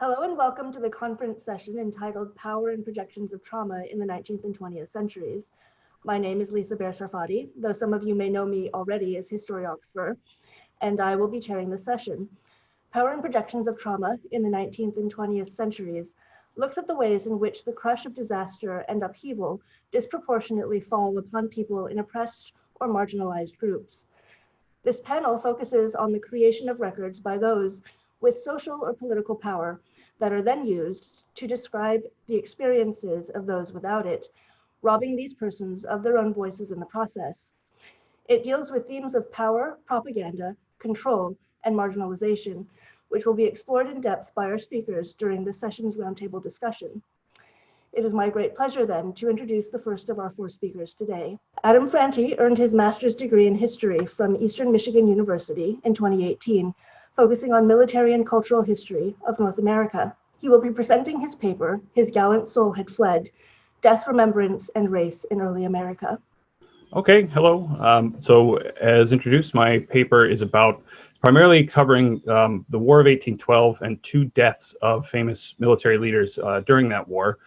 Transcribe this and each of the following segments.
Hello and welcome to the conference session entitled Power and Projections of Trauma in the 19th and 20th Centuries. My name is Lisa Bear-Sarfati, though some of you may know me already as historiographer, and I will be chairing the session. Power and Projections of Trauma in the 19th and 20th Centuries looks at the ways in which the crush of disaster and upheaval disproportionately fall upon people in oppressed or marginalized groups. This panel focuses on the creation of records by those with social or political power that are then used to describe the experiences of those without it, robbing these persons of their own voices in the process. It deals with themes of power, propaganda, control, and marginalization, which will be explored in depth by our speakers during the session's roundtable discussion. It is my great pleasure then to introduce the first of our four speakers today. Adam Franti earned his master's degree in history from Eastern Michigan University in 2018 focusing on military and cultural history of North America. He will be presenting his paper, His Gallant Soul Had Fled, Death, Remembrance, and Race in Early America. Okay, hello. Um, so as introduced, my paper is about primarily covering um, the War of 1812 and two deaths of famous military leaders uh, during that war.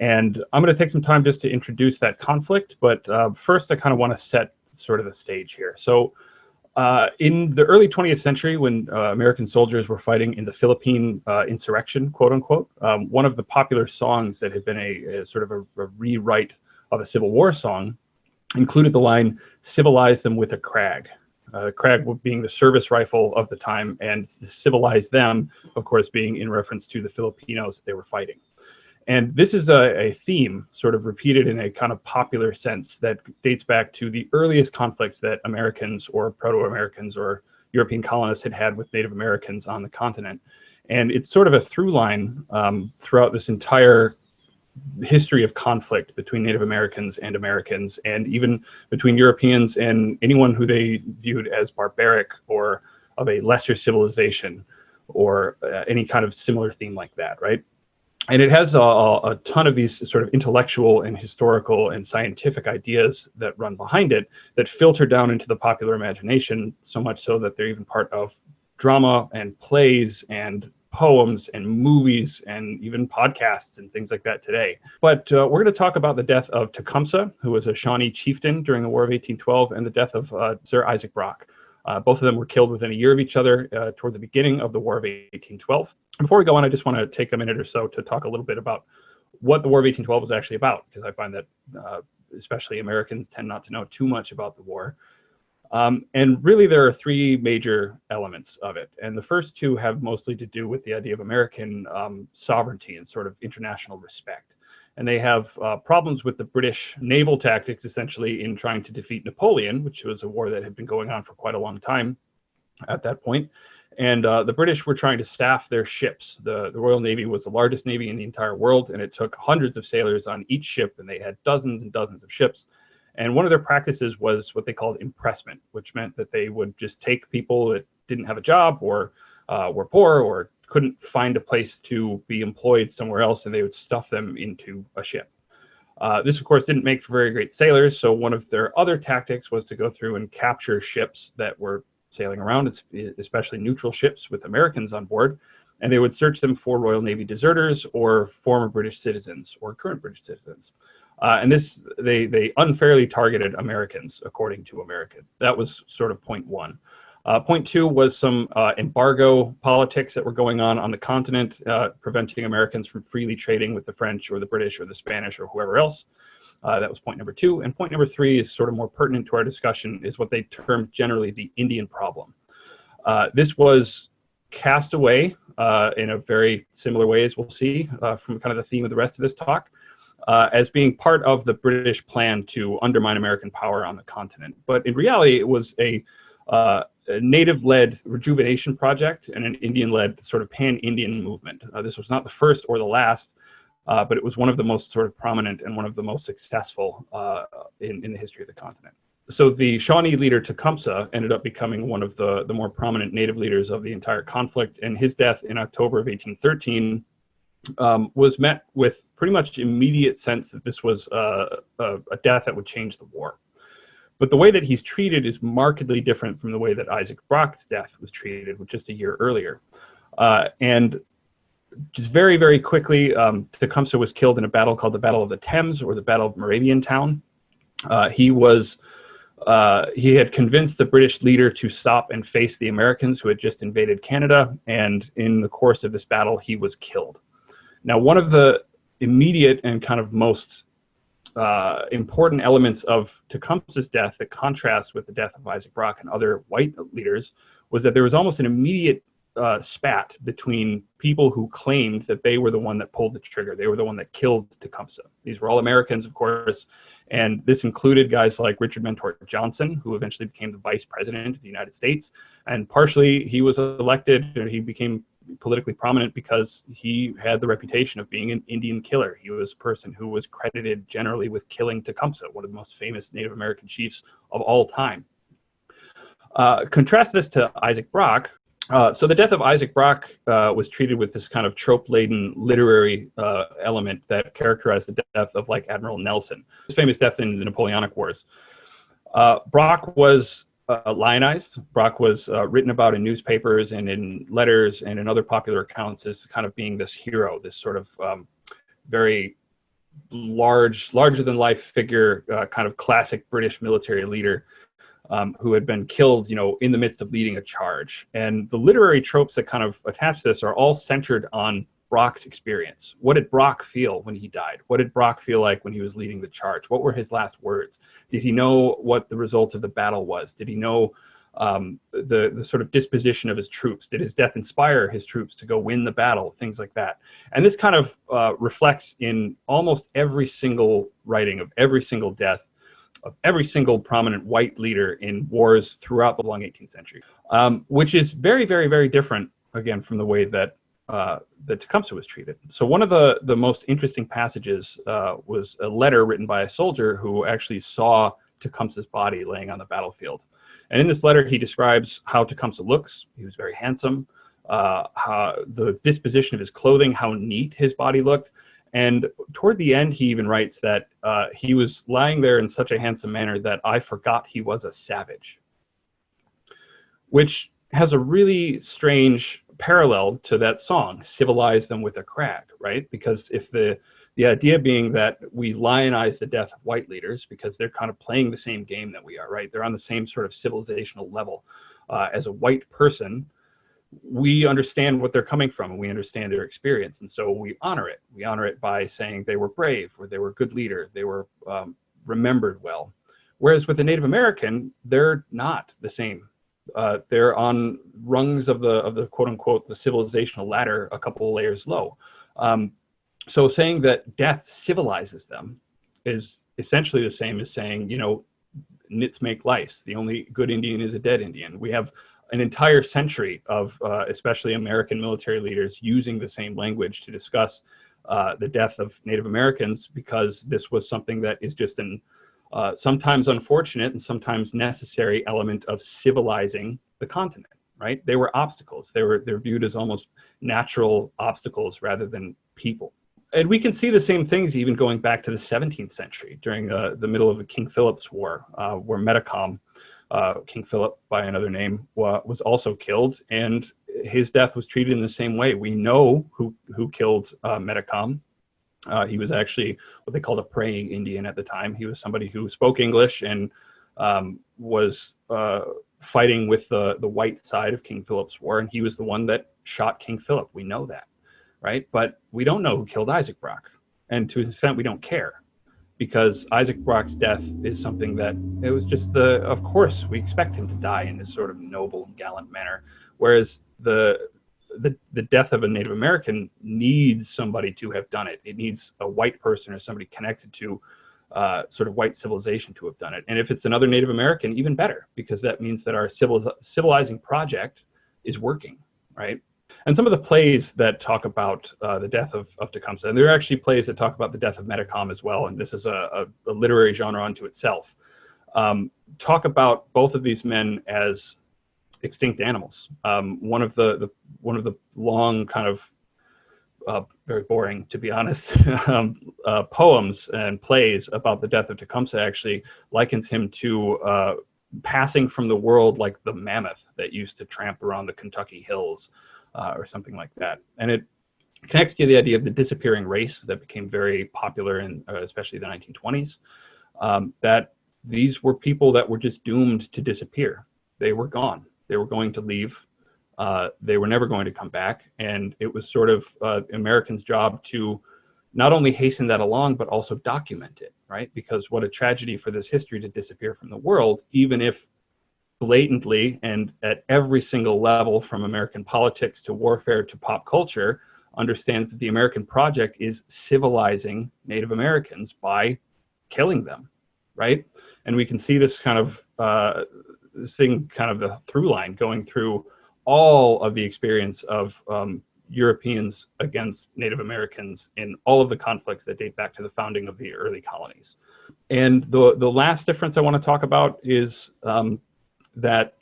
And I'm going to take some time just to introduce that conflict, but uh, first I kind of want to set sort of the stage here. So uh, in the early 20th century, when uh, American soldiers were fighting in the Philippine uh, insurrection, quote unquote, um, one of the popular songs that had been a, a sort of a, a, rewrite of a Civil War song included the line, civilize them with a Krag. Uh, Krag being the service rifle of the time, and civilize them, of course, being in reference to the Filipinos they were fighting. And this is a, a, theme sort of repeated in a kind of popular sense that dates back to the earliest conflicts that Americans or Proto-Americans or European colonists had had with Native Americans on the continent. And it's sort of a through line um, throughout this entire history of conflict between Native Americans and Americans, and even between Europeans and anyone who they viewed as barbaric or of a lesser civilization or uh, any kind of similar theme like that, right? And it has a, a, ton of these sort of intellectual and historical and scientific ideas that run behind it that filter down into the popular imagination so much so that they're even part of drama and plays and poems and movies and even podcasts and things like that today. But uh, we're going to talk about the death of Tecumseh, who was a Shawnee chieftain during the War of 1812, and the death of uh, Sir Isaac Brock. Uh, both of them were killed within a year of each other uh, toward the beginning of the War of 1812. Before we go on, I just want to take a minute or so to talk a little bit about what the War of 1812 was actually about, because I find that uh, especially Americans tend not to know too much about the war. Um, and really, there are three major elements of it. And the first two have mostly to do with the idea of American um, sovereignty and sort of international respect. And they have uh, problems with the British naval tactics, essentially, in trying to defeat Napoleon, which was a war that had been going on for quite a long time at that point. And uh, the British were trying to staff their ships. The, the Royal Navy was the largest navy in the entire world, and it took hundreds of sailors on each ship, and they had dozens and dozens of ships. And one of their practices was what they called impressment, which meant that they would just take people that didn't have a job or uh, were poor or couldn't find a place to be employed somewhere else, and they would stuff them into a ship. Uh, this, of course, didn't make for very great sailors, so one of their other tactics was to go through and capture ships that were sailing around, especially neutral ships with Americans on board, and they would search them for Royal Navy deserters or former British citizens or current British citizens. Uh, and this, they, they unfairly targeted Americans, according to American. That was sort of point one. Uh, point two was some uh, embargo politics that were going on on the continent, uh, preventing Americans from freely trading with the French or the British or the Spanish or whoever else. Uh, that was point number two. And point number three is sort of more pertinent to our discussion is what they termed generally the Indian problem. Uh, this was cast away uh, in a very similar way as we'll see from kind of the theme of the rest of this talk uh, as being part of the British plan to undermine American power on the continent. But in reality, it was a, uh, a native-led rejuvenation project and an Indian-led sort of pan-Indian movement. this was not the first or the last, uh, but it was one of the most sort of prominent and one of the most successful uh, in, in the history of the continent. So the Shawnee leader Tecumseh ended up becoming one of the, the more prominent native leaders of the entire conflict, and his death in October of 1813 um, was met with pretty much immediate sense that this was uh, a, a death that would change the war. But the way that he's treated is markedly different from the way that Isaac Brock's death was treated, just a year earlier. Uh, and just very, very quickly, um, Tecumseh was killed in a battle called the Battle of the Thames or the Battle of Moraviantown. Uh, he was uh, he had convinced the British leader to stop and face the Americans who had just invaded Canada, and in the course of this battle, he was killed. Now, one of the immediate and kind of most uh, important elements of Tecumseh's death that contrasts with the death of Isaac Brock and other white leaders was that there was almost an immediate uh, spat between people who claimed that they were the one that pulled the trigger. They were the one that killed Tecumseh. These were all Americans, of course, and this included guys like Richard Mentor Johnson, who eventually became the vice president of the United States. And partially he was elected, he became politically prominent because he had the reputation of being an Indian killer. He was a person who was credited generally with killing Tecumseh, one of the most famous Native American chiefs of all time. Uh, contrast this to Isaac Brock, uh, so the death of Isaac Brock uh, was treated with this kind of trope-laden literary uh, element that characterized the death of like Admiral Nelson, his famous death in the Napoleonic Wars. Uh, Brock was uh, lionized. Brock was written about in newspapers and in letters and in other popular accounts as kind of being this hero, this sort of um, very large, larger than life figure, kind of classic British military leader um, who had been killed, you know, in the midst of leading a charge. And the literary tropes that kind of attach this are all centered on Brock's experience. What did Brock feel when he died? What did Brock feel like when he was leading the charge? What were his last words? Did he know what the result of the battle was? Did he know um, the, the sort of disposition of his troops? Did his death inspire his troops to go win the battle? Things like that. And this kind of uh, reflects in almost every single writing of every single death of every single prominent white leader in wars throughout the long 18th century, um, which is very, very, very different, again, from the way that uh, that Tecumseh was treated. So one of the, the most interesting passages uh, was a letter written by a soldier who actually saw Tecumseh's body laying on the battlefield. And in this letter, he describes how Tecumseh looks. He was very handsome, uh, how the disposition of his clothing, how neat his body looked, and toward the end, he even writes that uh, he was lying there in such a handsome manner that I forgot he was a savage, which has a really strange parallel to that song, Civilize Them with a Krag, right? Because if the, the idea being that we lionize the death of white leaders because they're kind of playing the same game that we are, right? They're on the same sort of civilizational level. Uh, as a white person, we understand what they're coming from and we understand their experience. And so we honor it. We honor it by saying they were brave or they were a good leader, they were um, remembered well. Whereas with the Native American, they're not the same. Uh, they're on rungs of the of the quote unquote the civilizational ladder a couple of layers low. Um, so saying that death civilizes them is essentially the same as saying, you know, nits make lice. The only good Indian is a dead Indian. We have an entire century of uh, especially American military leaders using the same language to discuss uh, the death of Native Americans because this was something that is just an uh, sometimes unfortunate and sometimes necessary element of civilizing the continent, right? They were obstacles. They were they're viewed as almost natural obstacles rather than people. And we can see the same things even going back to the 17th century during uh, the middle of the King Philip's War, uh, where Metacom uh, King Philip by another name, was also killed, and his death was treated in the same way. We know who who killed uh, Metacom. Uh, he was actually what they called a praying Indian at the time. He was somebody who spoke English and um, was uh, fighting with the the white side of King Philip's war, and he was the one that shot King Philip. We know that, right? But we don't know who killed Isaac Brock, and to an extent, we don't care because Isaac Brock's death is something that it was just the, of course, we expect him to die in this sort of noble and gallant manner. Whereas the, the, the death of a Native American needs somebody to have done it. It needs a white person or somebody connected to uh, sort of white civilization to have done it. And if it's another Native American, even better, because that means that our civil, civilizing project is working, right? and some of the plays that talk about uh, the death of, of Tecumseh, and there are actually plays that talk about the death of Metacom as well, and this is a, a, a literary genre unto itself, um, talk about both of these men as extinct animals. Um, one of the, the, one of the long kind of uh, very boring, to be honest, um, uh, poems and plays about the death of Tecumseh actually likens him to uh, passing from the world like the mammoth that used to tramp around the Kentucky hills uh, or something like that. And it connects to the idea of the disappearing race that became very popular in uh, especially the 1920s. Um, that these were people that were just doomed to disappear. They were gone. They were going to leave. Uh, they were never going to come back. And it was sort of uh, Americans' job to not only hasten that along, but also document it, right? Because what a tragedy for this history to disappear from the world, even if blatantly and at every single level from American politics to warfare to pop culture understands that the American project is civilizing Native Americans by killing them, right? And we can see this kind of uh, thing, kind of the through line going through all of the experience of um, Europeans against Native Americans in all of the conflicts that date back to the founding of the early colonies. And the, the last difference I want to talk about is um, that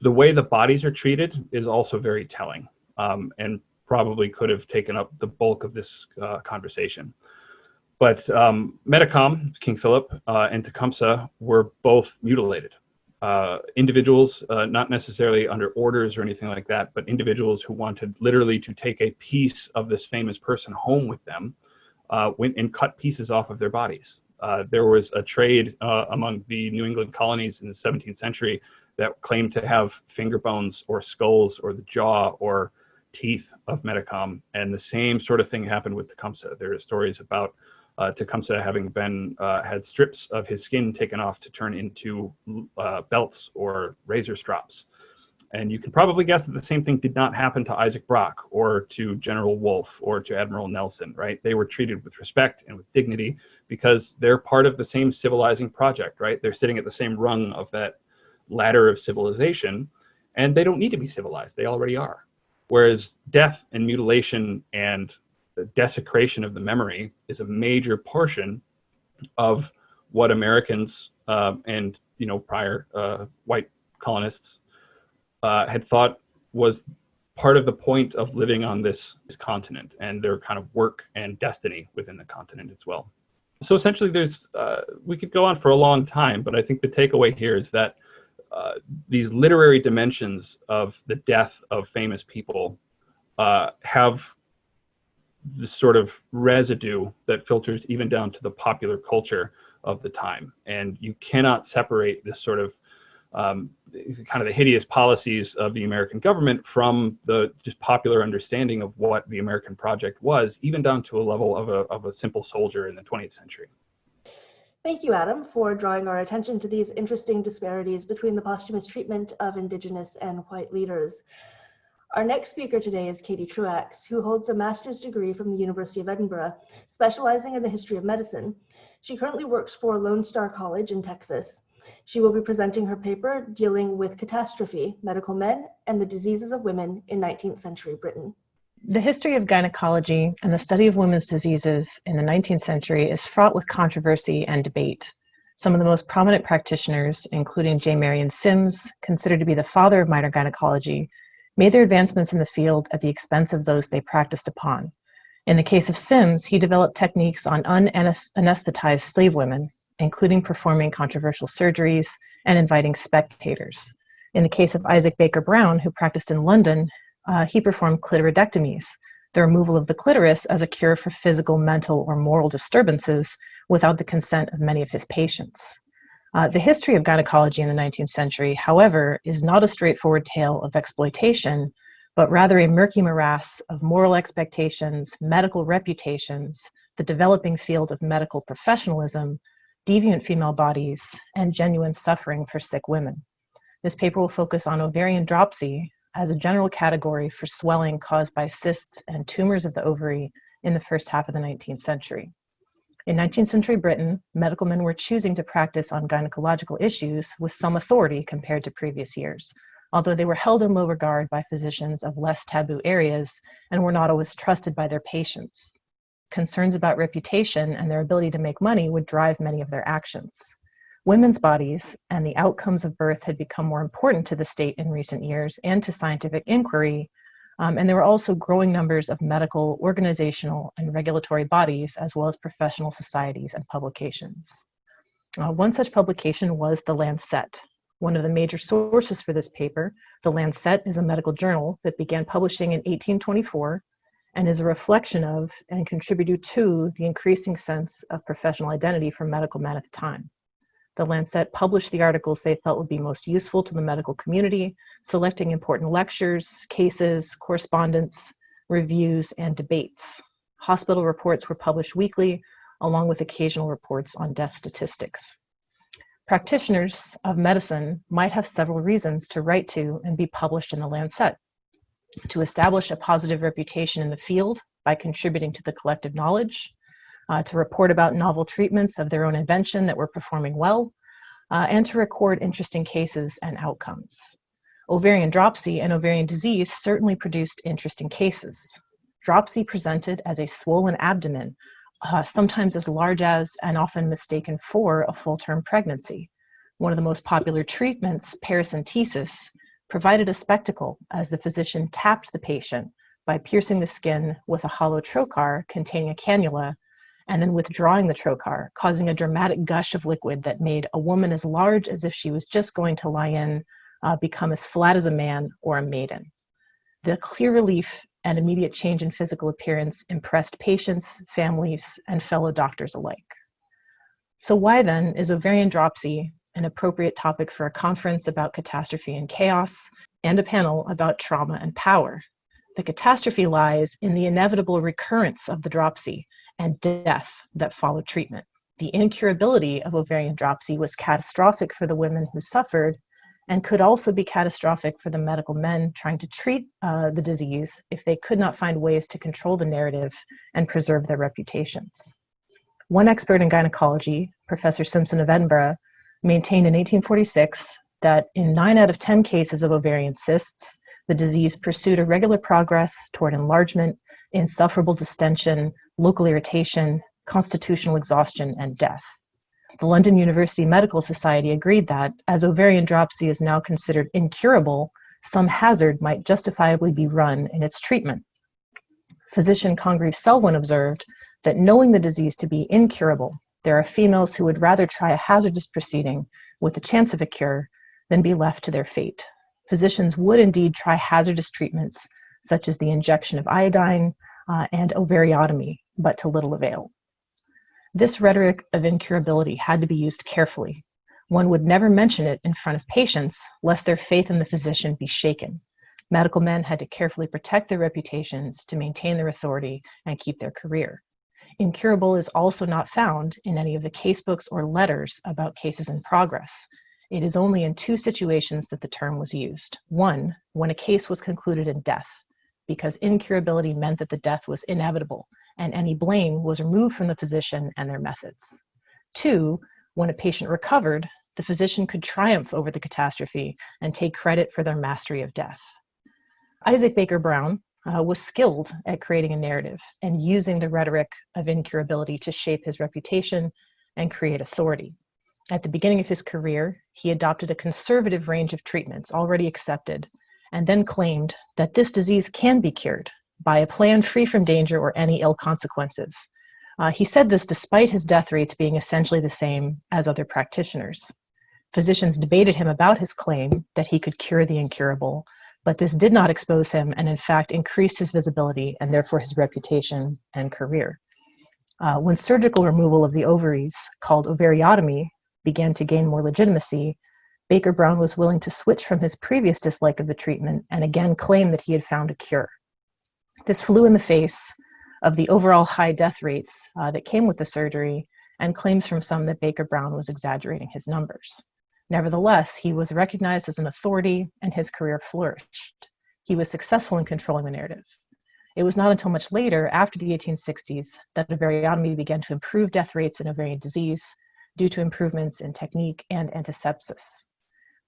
the way the bodies are treated is also very telling um, and probably could have taken up the bulk of this uh, conversation. But um, Metacom, King Philip, uh, and Tecumseh were both mutilated. Uh, individuals, uh, not necessarily under orders or anything like that, but individuals who wanted literally to take a piece of this famous person home with them, uh, went and cut pieces off of their bodies. Uh, there was a trade uh, among the New England colonies in the 17th century that claimed to have finger bones or skulls or the jaw or teeth of Metacom. And the same sort of thing happened with Tecumseh. There are stories about uh, Tecumseh having been uh, had strips of his skin taken off to turn into uh, belts or razor strops. And you can probably guess that the same thing did not happen to Isaac Brock or to General Wolfe or to Admiral Nelson, right? They were treated with respect and with dignity because they're part of the same civilizing project, right? They're sitting at the same rung of that ladder of civilization and they don't need to be civilized. They already are. Whereas death and mutilation and the desecration of the memory is a major portion of what Americans uh, and you know prior uh, white colonists uh, had thought was part of the point of living on this, this continent and their kind of work and destiny within the continent as well. So essentially, there's uh, we could go on for a long time, but I think the takeaway here is that uh, these literary dimensions of the death of famous people uh, have the sort of residue that filters even down to the popular culture of the time. And you cannot separate this sort of um, kind of the hideous policies of the American government from the just popular understanding of what the American project was, even down to a level of a, of a simple soldier in the 20th century. Thank you, Adam, for drawing our attention to these interesting disparities between the posthumous treatment of Indigenous and white leaders. Our next speaker today is Katie Truax, who holds a master's degree from the University of Edinburgh, specializing in the history of medicine. She currently works for Lone Star College in Texas. She will be presenting her paper dealing with catastrophe, medical men, and the diseases of women in 19th century Britain. The history of gynecology and the study of women's diseases in the 19th century is fraught with controversy and debate. Some of the most prominent practitioners, including J. Marion Sims, considered to be the father of modern gynecology, made their advancements in the field at the expense of those they practiced upon. In the case of Sims, he developed techniques on unanesthetized slave women, including performing controversial surgeries and inviting spectators. In the case of Isaac Baker Brown, who practiced in London, uh, he performed clitoridectomies, the removal of the clitoris as a cure for physical, mental, or moral disturbances without the consent of many of his patients. Uh, the history of gynecology in the 19th century, however, is not a straightforward tale of exploitation, but rather a murky morass of moral expectations, medical reputations, the developing field of medical professionalism, deviant female bodies, and genuine suffering for sick women. This paper will focus on ovarian dropsy as a general category for swelling caused by cysts and tumors of the ovary in the first half of the 19th century. In 19th century Britain, medical men were choosing to practice on gynecological issues with some authority compared to previous years, although they were held in low regard by physicians of less taboo areas and were not always trusted by their patients. Concerns about reputation and their ability to make money would drive many of their actions. Women's bodies and the outcomes of birth had become more important to the state in recent years and to scientific inquiry um, and there were also growing numbers of medical, organizational, and regulatory bodies, as well as professional societies and publications. Uh, one such publication was the Lancet. One of the major sources for this paper, the Lancet is a medical journal that began publishing in 1824 and is a reflection of and contributed to the increasing sense of professional identity for medical men at the time. The Lancet published the articles they felt would be most useful to the medical community, selecting important lectures, cases, correspondence, reviews, and debates. Hospital reports were published weekly, along with occasional reports on death statistics. Practitioners of medicine might have several reasons to write to and be published in the Lancet. To establish a positive reputation in the field by contributing to the collective knowledge, uh, to report about novel treatments of their own invention that were performing well, uh, and to record interesting cases and outcomes. Ovarian dropsy and ovarian disease certainly produced interesting cases. Dropsy presented as a swollen abdomen, uh, sometimes as large as and often mistaken for a full-term pregnancy. One of the most popular treatments, paracentesis, provided a spectacle as the physician tapped the patient by piercing the skin with a hollow trocar containing a cannula and then withdrawing the trocar, causing a dramatic gush of liquid that made a woman as large as if she was just going to lie in uh, become as flat as a man or a maiden. The clear relief and immediate change in physical appearance impressed patients, families, and fellow doctors alike. So why then is ovarian dropsy an appropriate topic for a conference about catastrophe and chaos and a panel about trauma and power? The catastrophe lies in the inevitable recurrence of the dropsy and death that followed treatment. The incurability of ovarian dropsy was catastrophic for the women who suffered and could also be catastrophic for the medical men trying to treat uh, the disease if they could not find ways to control the narrative and preserve their reputations. One expert in gynecology, Professor Simpson of Edinburgh, maintained in 1846 that in 9 out of 10 cases of ovarian cysts, the disease pursued a regular progress toward enlargement, insufferable distension, local irritation, constitutional exhaustion, and death. The London University Medical Society agreed that, as ovarian dropsy is now considered incurable, some hazard might justifiably be run in its treatment. Physician Congreve Selwyn observed that knowing the disease to be incurable, there are females who would rather try a hazardous proceeding with the chance of a cure than be left to their fate physicians would indeed try hazardous treatments such as the injection of iodine uh, and ovariotomy, but to little avail. This rhetoric of incurability had to be used carefully. One would never mention it in front of patients lest their faith in the physician be shaken. Medical men had to carefully protect their reputations to maintain their authority and keep their career. Incurable is also not found in any of the casebooks or letters about cases in progress, it is only in two situations that the term was used. One, when a case was concluded in death, because incurability meant that the death was inevitable and any blame was removed from the physician and their methods. Two, when a patient recovered, the physician could triumph over the catastrophe and take credit for their mastery of death. Isaac Baker Brown uh, was skilled at creating a narrative and using the rhetoric of incurability to shape his reputation and create authority. At the beginning of his career, he adopted a conservative range of treatments already accepted, and then claimed that this disease can be cured by a plan free from danger or any ill consequences. Uh, he said this despite his death rates being essentially the same as other practitioners. Physicians debated him about his claim that he could cure the incurable, but this did not expose him and in fact increased his visibility and therefore his reputation and career. Uh, when surgical removal of the ovaries, called ovariotomy, began to gain more legitimacy, Baker Brown was willing to switch from his previous dislike of the treatment and again claim that he had found a cure. This flew in the face of the overall high death rates uh, that came with the surgery and claims from some that Baker Brown was exaggerating his numbers. Nevertheless, he was recognized as an authority and his career flourished. He was successful in controlling the narrative. It was not until much later, after the 1860s, that ovariotomy began to improve death rates in ovarian disease due to improvements in technique and antisepsis.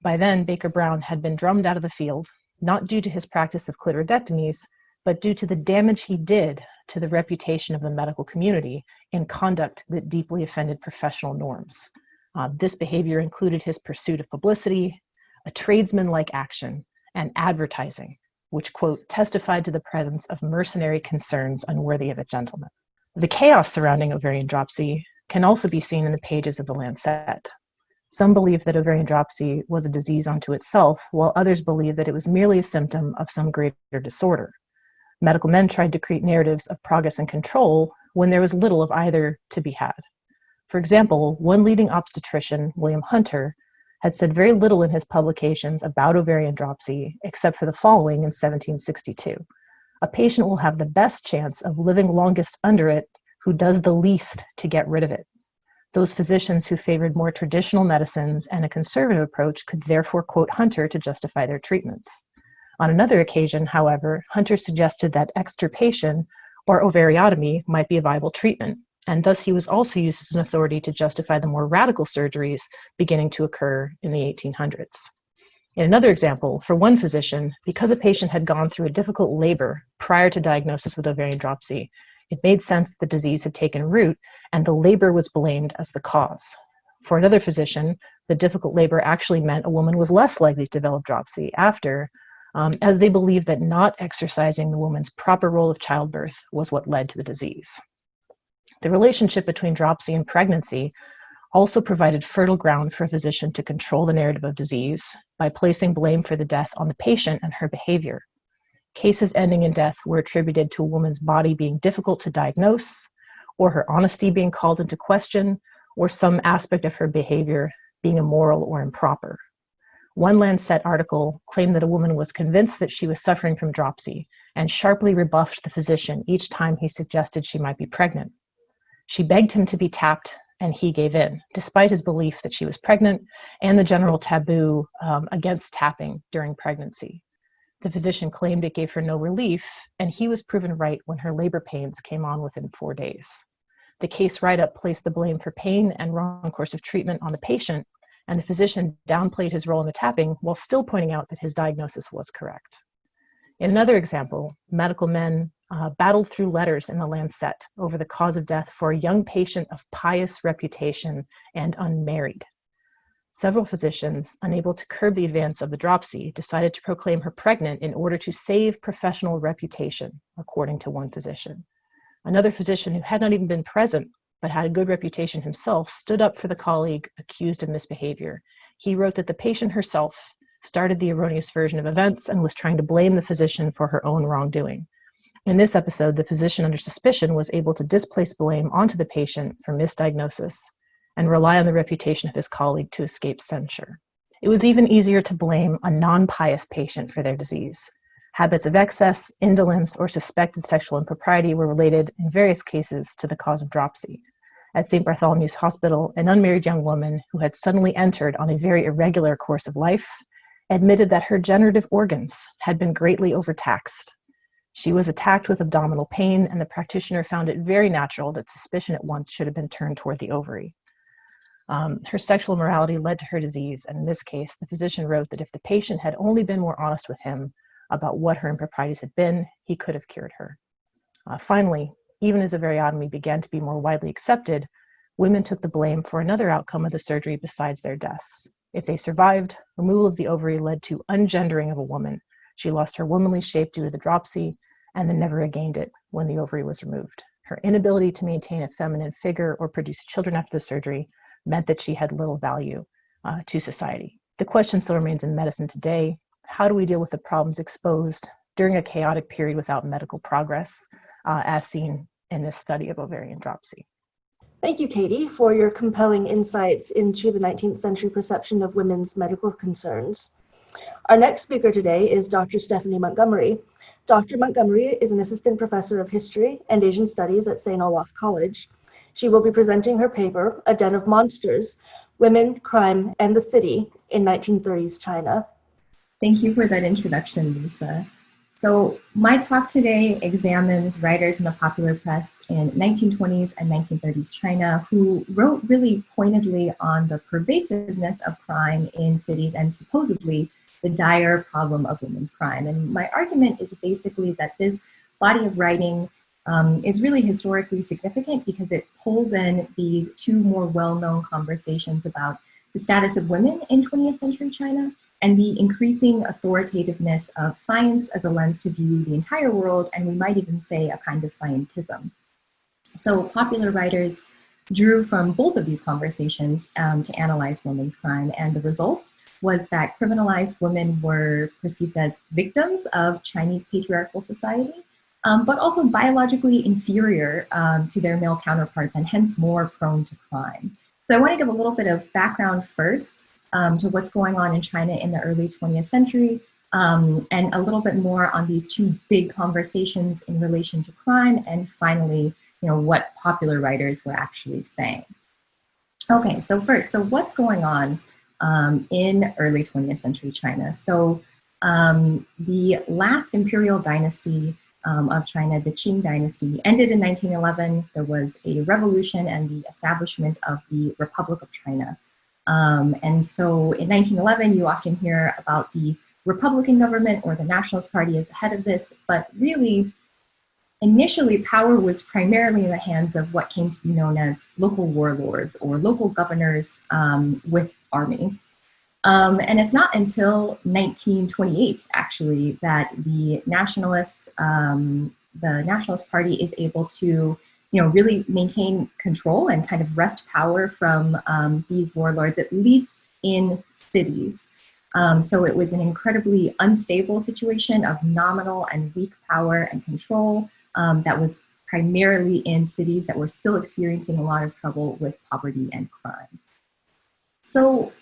By then, Baker Brown had been drummed out of the field, not due to his practice of clitoridectomies, but due to the damage he did to the reputation of the medical community in conduct that deeply offended professional norms. Uh, this behavior included his pursuit of publicity, a tradesman-like action, and advertising, which, quote, testified to the presence of mercenary concerns unworthy of a gentleman. The chaos surrounding ovarian dropsy can also be seen in the pages of the Lancet. Some believe that ovarian dropsy was a disease unto itself, while others believe that it was merely a symptom of some greater disorder. Medical men tried to create narratives of progress and control when there was little of either to be had. For example, one leading obstetrician, William Hunter, had said very little in his publications about ovarian dropsy, except for the following in 1762. A patient will have the best chance of living longest under it who does the least to get rid of it. Those physicians who favored more traditional medicines and a conservative approach could therefore quote Hunter to justify their treatments. On another occasion, however, Hunter suggested that extirpation or ovariotomy might be a viable treatment, and thus he was also used as an authority to justify the more radical surgeries beginning to occur in the 1800s. In another example, for one physician, because a patient had gone through a difficult labor prior to diagnosis with ovarian dropsy, it made sense that the disease had taken root and the labor was blamed as the cause. For another physician, the difficult labor actually meant a woman was less likely to develop dropsy after, um, as they believed that not exercising the woman's proper role of childbirth was what led to the disease. The relationship between dropsy and pregnancy also provided fertile ground for a physician to control the narrative of disease by placing blame for the death on the patient and her behavior. Cases ending in death were attributed to a woman's body being difficult to diagnose, or her honesty being called into question, or some aspect of her behavior being immoral or improper. One Lancet article claimed that a woman was convinced that she was suffering from dropsy and sharply rebuffed the physician each time he suggested she might be pregnant. She begged him to be tapped and he gave in, despite his belief that she was pregnant and the general taboo um, against tapping during pregnancy. The physician claimed it gave her no relief, and he was proven right when her labor pains came on within four days. The case write-up placed the blame for pain and wrong course of treatment on the patient and the physician downplayed his role in the tapping while still pointing out that his diagnosis was correct. In another example, medical men uh, battled through letters in the Lancet over the cause of death for a young patient of pious reputation and unmarried. Several physicians, unable to curb the advance of the dropsy, decided to proclaim her pregnant in order to save professional reputation, according to one physician. Another physician who had not even been present but had a good reputation himself, stood up for the colleague accused of misbehavior. He wrote that the patient herself started the erroneous version of events and was trying to blame the physician for her own wrongdoing. In this episode, the physician under suspicion was able to displace blame onto the patient for misdiagnosis and rely on the reputation of his colleague to escape censure. It was even easier to blame a non-pious patient for their disease. Habits of excess, indolence, or suspected sexual impropriety were related in various cases to the cause of dropsy, at St. Bartholomew's Hospital, an unmarried young woman who had suddenly entered on a very irregular course of life admitted that her generative organs had been greatly overtaxed. She was attacked with abdominal pain, and the practitioner found it very natural that suspicion at once should have been turned toward the ovary. Um, her sexual morality led to her disease, and in this case, the physician wrote that if the patient had only been more honest with him about what her improprieties had been, he could have cured her. Uh, finally, even as ovariotomy began to be more widely accepted, women took the blame for another outcome of the surgery besides their deaths. If they survived, removal of the ovary led to ungendering of a woman. She lost her womanly shape due to the dropsy and then never regained it when the ovary was removed. Her inability to maintain a feminine figure or produce children after the surgery meant that she had little value uh, to society. The question still remains in medicine today. How do we deal with the problems exposed during a chaotic period without medical progress, uh, as seen in this study of ovarian dropsy. Thank you, Katie, for your compelling insights into the 19th century perception of women's medical concerns. Our next speaker today is Dr. Stephanie Montgomery. Dr. Montgomery is an assistant professor of history and Asian studies at St. Olaf College. She will be presenting her paper, A Den of Monsters, Women, Crime, and the City in 1930s China. Thank you for that introduction, Lisa. So my talk today examines writers in the popular press in 1920s and 1930s China who wrote really pointedly on the pervasiveness of crime in cities and supposedly the dire problem of women's crime. And my argument is basically that this body of writing um, is really historically significant because it pulls in these two more well-known conversations about the status of women in 20th century China and the increasing authoritativeness of science as a lens to view the entire world, and we might even say a kind of scientism. So popular writers drew from both of these conversations um, to analyze women's crime, and the results was that criminalized women were perceived as victims of Chinese patriarchal society, um, but also biologically inferior um, to their male counterparts and hence more prone to crime. So I want to give a little bit of background first um, to what's going on in China in the early 20th century um, and a little bit more on these two big conversations in relation to crime and finally, you know, what popular writers were actually saying. Okay, so first, so what's going on um, in early 20th century China? So um, the last imperial dynasty um, of China, the Qing dynasty, ended in 1911. There was a revolution and the establishment of the Republic of China. Um, and so in 1911, you often hear about the Republican government or the Nationalist Party as the head of this, but really, initially power was primarily in the hands of what came to be known as local warlords or local governors um, with armies. Um, and it's not until 1928, actually, that the nationalist, um, the Nationalist Party is able to, you know, really maintain control and kind of wrest power from um, these warlords, at least in cities. Um, so it was an incredibly unstable situation of nominal and weak power and control um, that was primarily in cities that were still experiencing a lot of trouble with poverty and crime. So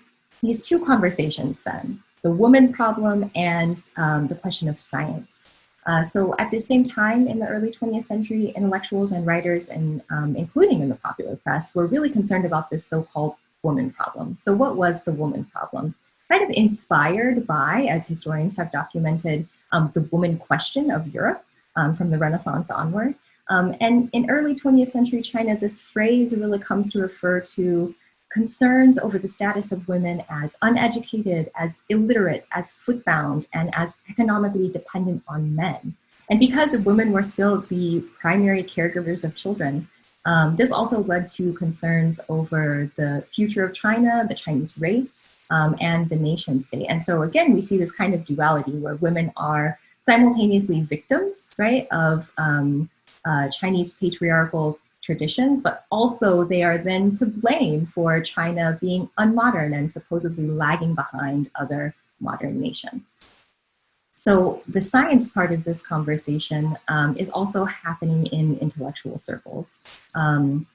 these two conversations then, the woman problem and um, the question of science. Uh, so at the same time in the early 20th century, intellectuals and writers, and um, including in the popular press, were really concerned about this so-called woman problem. So what was the woman problem? Kind of inspired by, as historians have documented, um, the woman question of Europe um, from the Renaissance onward. Um, and in early 20th century China, this phrase really comes to refer to concerns over the status of women as uneducated, as illiterate, as footbound, and as economically dependent on men. And because women were still the primary caregivers of children, um, this also led to concerns over the future of China, the Chinese race, um, and the nation state. And so again, we see this kind of duality where women are simultaneously victims, right, of um, uh, Chinese patriarchal traditions, but also they are then to blame for China being unmodern and supposedly lagging behind other modern nations. So the science part of this conversation um, is also happening in intellectual circles. Um,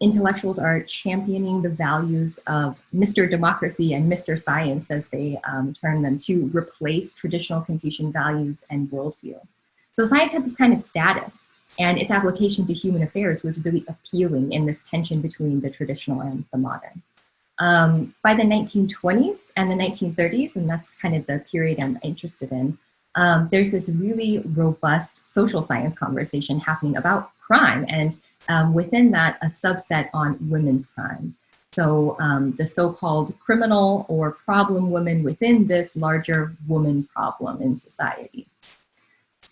intellectuals are championing the values of Mr. Democracy and Mr. Science, as they um, term them, to replace traditional Confucian values and worldview. So science had this kind of status and its application to human affairs was really appealing in this tension between the traditional and the modern. Um, by the 1920s and the 1930s, and that's kind of the period I'm interested in, um, there's this really robust social science conversation happening about crime, and um, within that, a subset on women's crime. So um, the so-called criminal or problem women within this larger woman problem in society.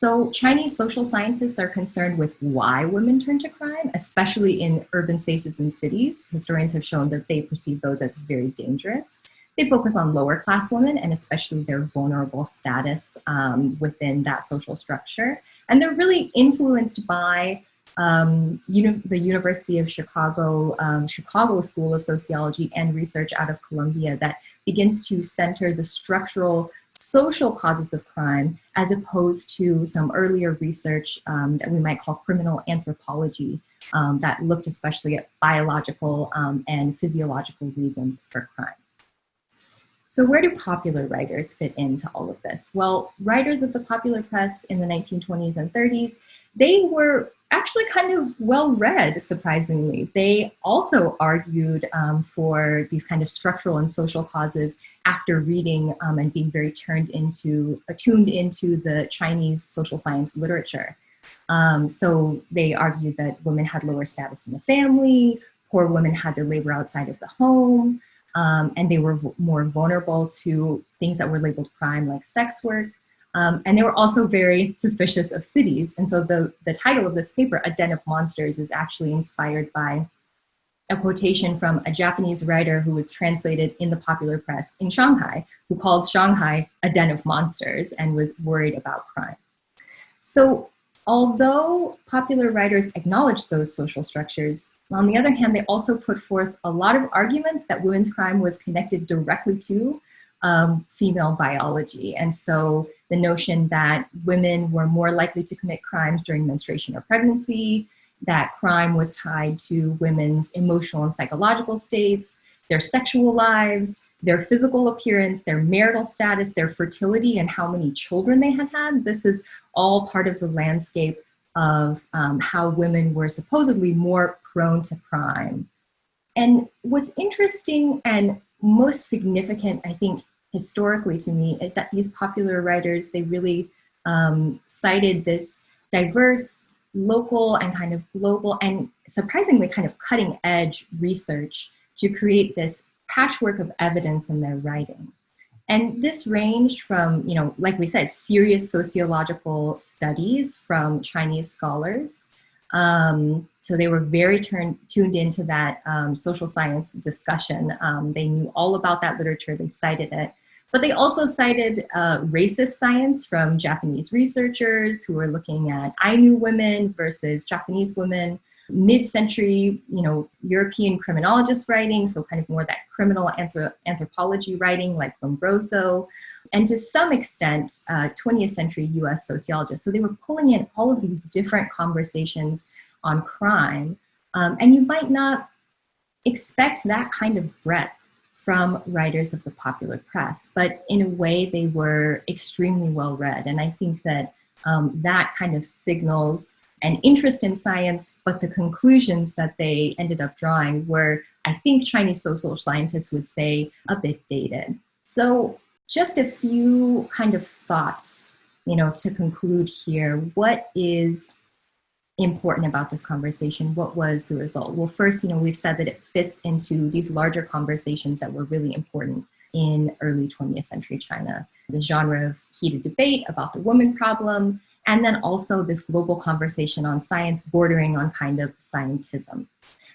So Chinese social scientists are concerned with why women turn to crime, especially in urban spaces and cities. Historians have shown that they perceive those as very dangerous. They focus on lower class women and especially their vulnerable status um, within that social structure. And they're really influenced by um, uni the University of Chicago, um, Chicago School of Sociology and Research out of Columbia that begins to center the structural social causes of crime as opposed to some earlier research um, that we might call criminal anthropology um, that looked especially at biological um, and physiological reasons for crime. So where do popular writers fit into all of this? Well, writers of the popular press in the 1920s and 30s, they were actually kind of well read, surprisingly. They also argued um, for these kind of structural and social causes after reading um, and being very turned into, attuned into the Chinese social science literature. Um, so they argued that women had lower status in the family, poor women had to labor outside of the home, um, and they were more vulnerable to things that were labeled crime like sex work. Um, and they were also very suspicious of cities. And so the, the title of this paper, A Den of Monsters, is actually inspired by a quotation from a Japanese writer who was translated in the popular press in Shanghai, who called Shanghai a den of monsters and was worried about crime. So although popular writers acknowledged those social structures, on the other hand, they also put forth a lot of arguments that women's crime was connected directly to um, female biology. And so the notion that women were more likely to commit crimes during menstruation or pregnancy, that crime was tied to women's emotional and psychological states, their sexual lives, their physical appearance, their marital status, their fertility, and how many children they had had. This is all part of the landscape of um, how women were supposedly more prone to crime. And what's interesting and most significant, I think, historically to me, is that these popular writers, they really um, cited this diverse, local, and kind of global, and surprisingly kind of cutting edge research to create this patchwork of evidence in their writing. And this ranged from, you know, like we said, serious sociological studies from Chinese scholars. Um, so they were very tuned into that um, social science discussion. Um, they knew all about that literature, they cited it. But they also cited uh, racist science from Japanese researchers who were looking at Ainu women versus Japanese women mid-century, you know, European criminologist writing, so kind of more that criminal anthrop anthropology writing like Lombroso, and to some extent, uh, 20th century US sociologists. So they were pulling in all of these different conversations on crime, um, and you might not expect that kind of breadth from writers of the popular press, but in a way they were extremely well read. And I think that um, that kind of signals an interest in science, but the conclusions that they ended up drawing were, I think Chinese social scientists would say, a bit dated. So just a few kind of thoughts, you know, to conclude here. What is important about this conversation? What was the result? Well, first, you know, we've said that it fits into these larger conversations that were really important in early 20th century China. The genre of heated debate about the woman problem, and then also this global conversation on science bordering on kind of scientism.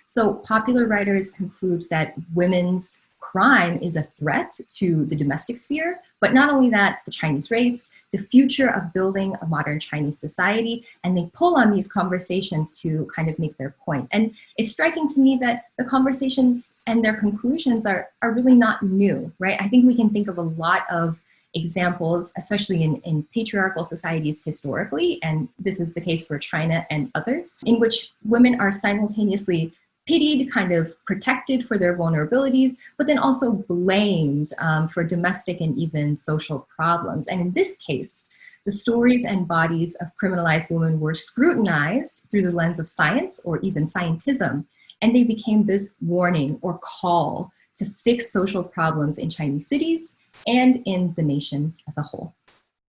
So popular writers conclude that women's crime is a threat to the domestic sphere, but not only that, the Chinese race, the future of building a modern Chinese society, and they pull on these conversations to kind of make their point. And it's striking to me that the conversations and their conclusions are, are really not new, right? I think we can think of a lot of examples, especially in, in patriarchal societies historically, and this is the case for China and others, in which women are simultaneously pitied, kind of protected for their vulnerabilities, but then also blamed um, for domestic and even social problems. And in this case, the stories and bodies of criminalized women were scrutinized through the lens of science or even scientism, and they became this warning or call to fix social problems in Chinese cities and in the nation as a whole.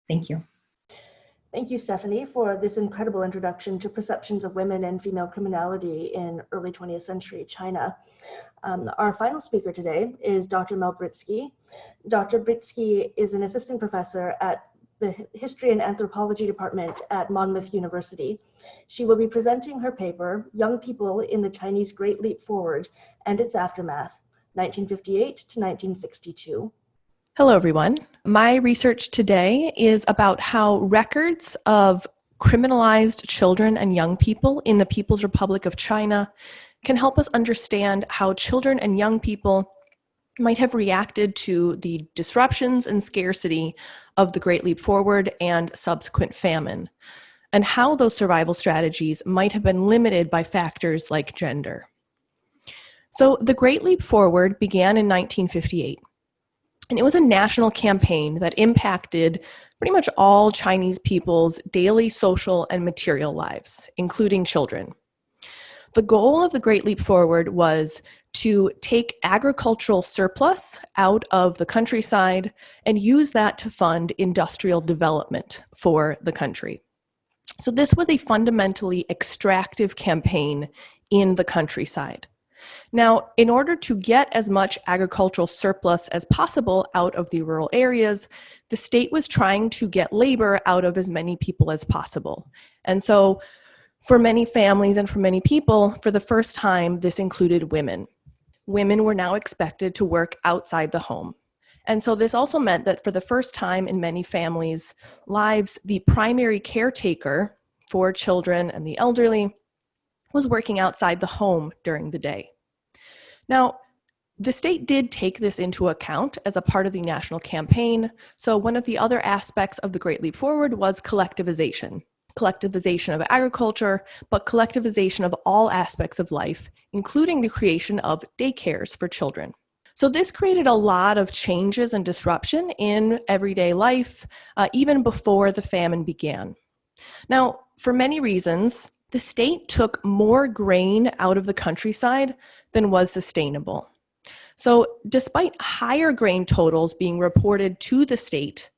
Thank you. Thank you, Stephanie, for this incredible introduction to perceptions of women and female criminality in early 20th century China. Um, our final speaker today is Dr. Mel Britsky. Dr. Britsky is an assistant professor at the History and Anthropology Department at Monmouth University. She will be presenting her paper, Young People in the Chinese Great Leap Forward and its Aftermath, 1958 to 1962. Hello, everyone. My research today is about how records of criminalized children and young people in the People's Republic of China can help us understand how children and young people might have reacted to the disruptions and scarcity of the Great Leap Forward and subsequent famine, and how those survival strategies might have been limited by factors like gender. So the Great Leap Forward began in 1958 and it was a national campaign that impacted pretty much all Chinese people's daily social and material lives, including children. The goal of the Great Leap Forward was to take agricultural surplus out of the countryside and use that to fund industrial development for the country. So this was a fundamentally extractive campaign in the countryside. Now, in order to get as much agricultural surplus as possible out of the rural areas, the state was trying to get labor out of as many people as possible. And so for many families and for many people, for the first time, this included women. Women were now expected to work outside the home. And so this also meant that for the first time in many families' lives, the primary caretaker for children and the elderly was working outside the home during the day. Now, the state did take this into account as a part of the national campaign. So, one of the other aspects of the Great Leap Forward was collectivization. Collectivization of agriculture, but collectivization of all aspects of life, including the creation of daycares for children. So, this created a lot of changes and disruption in everyday life, uh, even before the famine began. Now, for many reasons, the state took more grain out of the countryside than was sustainable. So, despite higher grain totals being reported to the state,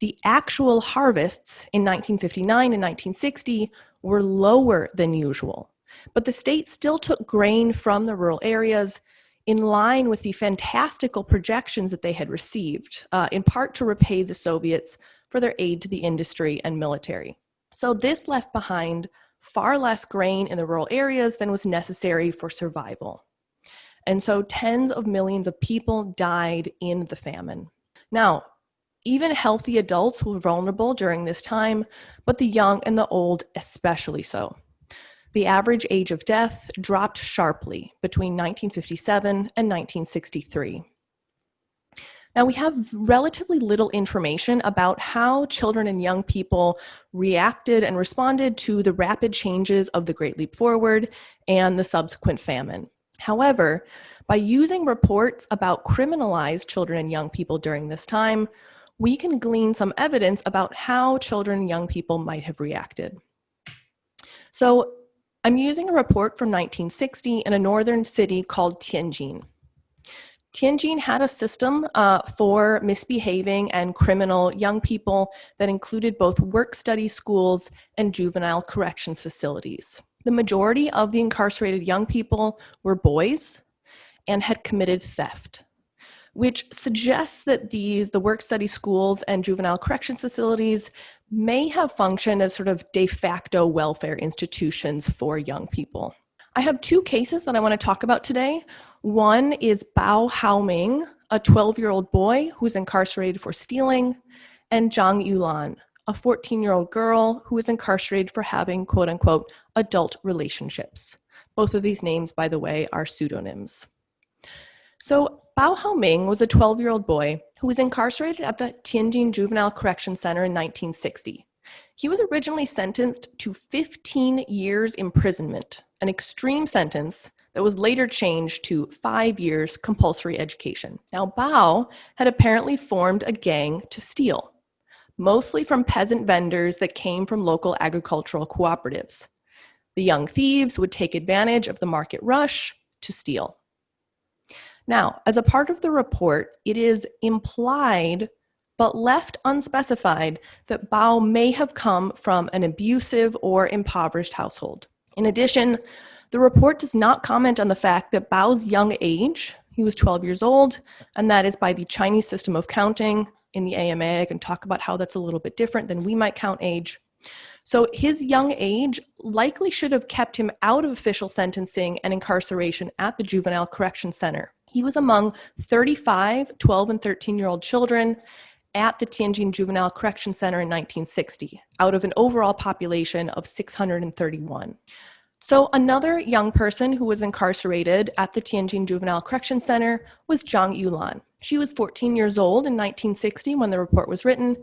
the actual harvests in 1959 and 1960 were lower than usual. But the state still took grain from the rural areas in line with the fantastical projections that they had received, uh, in part to repay the Soviets for their aid to the industry and military. So, this left behind far less grain in the rural areas than was necessary for survival. And so tens of millions of people died in the famine. Now, even healthy adults were vulnerable during this time, but the young and the old especially so. The average age of death dropped sharply between 1957 and 1963. Now, we have relatively little information about how children and young people reacted and responded to the rapid changes of the Great Leap Forward and the subsequent famine. However, by using reports about criminalized children and young people during this time, we can glean some evidence about how children and young people might have reacted. So I'm using a report from 1960 in a northern city called Tianjin. Tianjin had a system uh, for misbehaving and criminal young people that included both work study schools and juvenile corrections facilities. The majority of the incarcerated young people were boys and had committed theft, which suggests that these, the work study schools and juvenile corrections facilities may have functioned as sort of de facto welfare institutions for young people. I have two cases that I want to talk about today. One is Bao Haoming, a 12 year old boy who's incarcerated for stealing, and Zhang Yulan, a 14 year old girl who is incarcerated for having quote unquote adult relationships. Both of these names, by the way, are pseudonyms. So, Bao Haoming was a 12 year old boy who was incarcerated at the Tianjin Juvenile Correction Center in 1960. He was originally sentenced to 15 years imprisonment, an extreme sentence that was later changed to five years compulsory education. Now, Bao had apparently formed a gang to steal mostly from peasant vendors that came from local agricultural cooperatives. The young thieves would take advantage of the market rush to steal. Now, as a part of the report, it is implied but left unspecified that Bao may have come from an abusive or impoverished household. In addition, the report does not comment on the fact that Bao's young age, he was 12 years old, and that is by the Chinese system of counting, in the AMA. I can talk about how that's a little bit different than we might count age. So his young age likely should have kept him out of official sentencing and incarceration at the Juvenile Correction Center. He was among 35 12 and 13 year old children at the Tianjin Juvenile Correction Center in 1960, out of an overall population of 631. So, another young person who was incarcerated at the Tianjin Juvenile Correction Center was Zhang Yulan. She was 14 years old in 1960 when the report was written,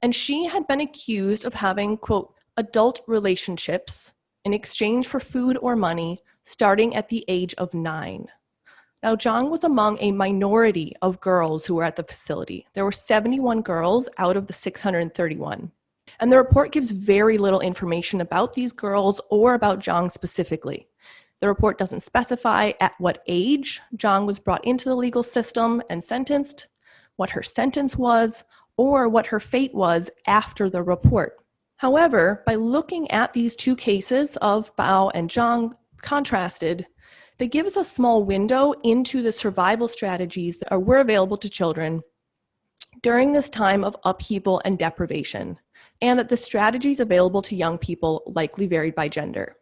and she had been accused of having, quote, adult relationships in exchange for food or money starting at the age of nine. Now, Zhang was among a minority of girls who were at the facility. There were 71 girls out of the 631. And the report gives very little information about these girls or about Zhang specifically. The report doesn't specify at what age Zhang was brought into the legal system and sentenced, what her sentence was, or what her fate was after the report. However, by looking at these two cases of Bao and Zhang contrasted, they give us a small window into the survival strategies that were available to children during this time of upheaval and deprivation, and that the strategies available to young people likely varied by gender.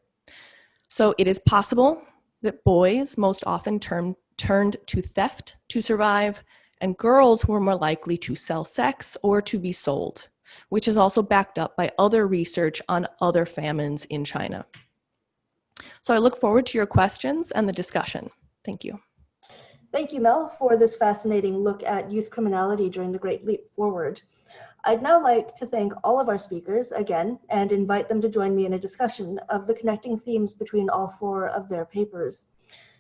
So it is possible that boys most often turn, turned to theft to survive, and girls were more likely to sell sex or to be sold, which is also backed up by other research on other famines in China. So I look forward to your questions and the discussion. Thank you. Thank you, Mel, for this fascinating look at youth criminality during the Great Leap Forward. I'd now like to thank all of our speakers again and invite them to join me in a discussion of the connecting themes between all four of their papers.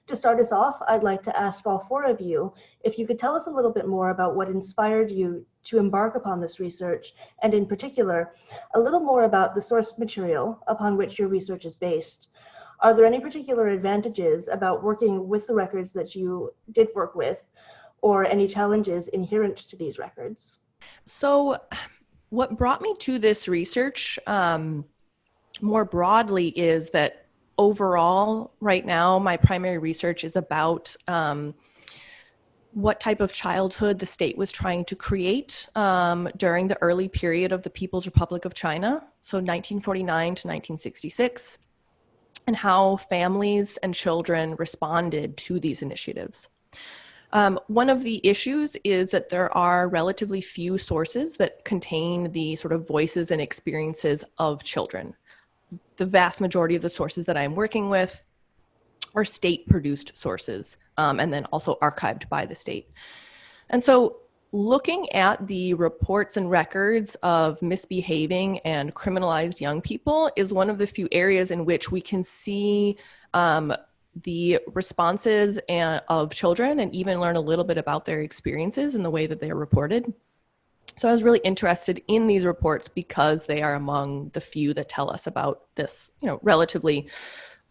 To start us off, I'd like to ask all four of you if you could tell us a little bit more about what inspired you to embark upon this research, and in particular, a little more about the source material upon which your research is based. Are there any particular advantages about working with the records that you did work with, or any challenges inherent to these records? So, what brought me to this research um, more broadly is that overall, right now, my primary research is about um, what type of childhood the state was trying to create um, during the early period of the People's Republic of China, so 1949 to 1966, and how families and children responded to these initiatives. Um, one of the issues is that there are relatively few sources that contain the sort of voices and experiences of children. The vast majority of the sources that I'm working with are state produced sources um, and then also archived by the state. And so looking at the reports and records of misbehaving and criminalized young people is one of the few areas in which we can see um, the responses and, of children and even learn a little bit about their experiences and the way that they are reported. So I was really interested in these reports because they are among the few that tell us about this, you know, relatively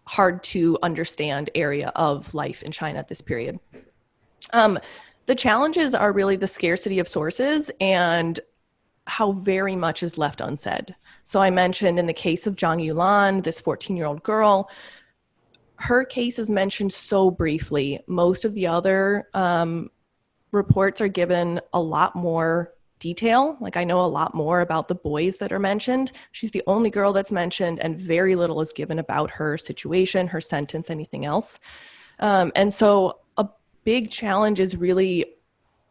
hard to understand area of life in China at this period. Um, the challenges are really the scarcity of sources and how very much is left unsaid. So I mentioned in the case of Zhang Yulan, this 14 year old girl, her case is mentioned so briefly. Most of the other um, reports are given a lot more detail. Like I know a lot more about the boys that are mentioned. She's the only girl that's mentioned, and very little is given about her situation, her sentence, anything else. Um, and so big challenge is really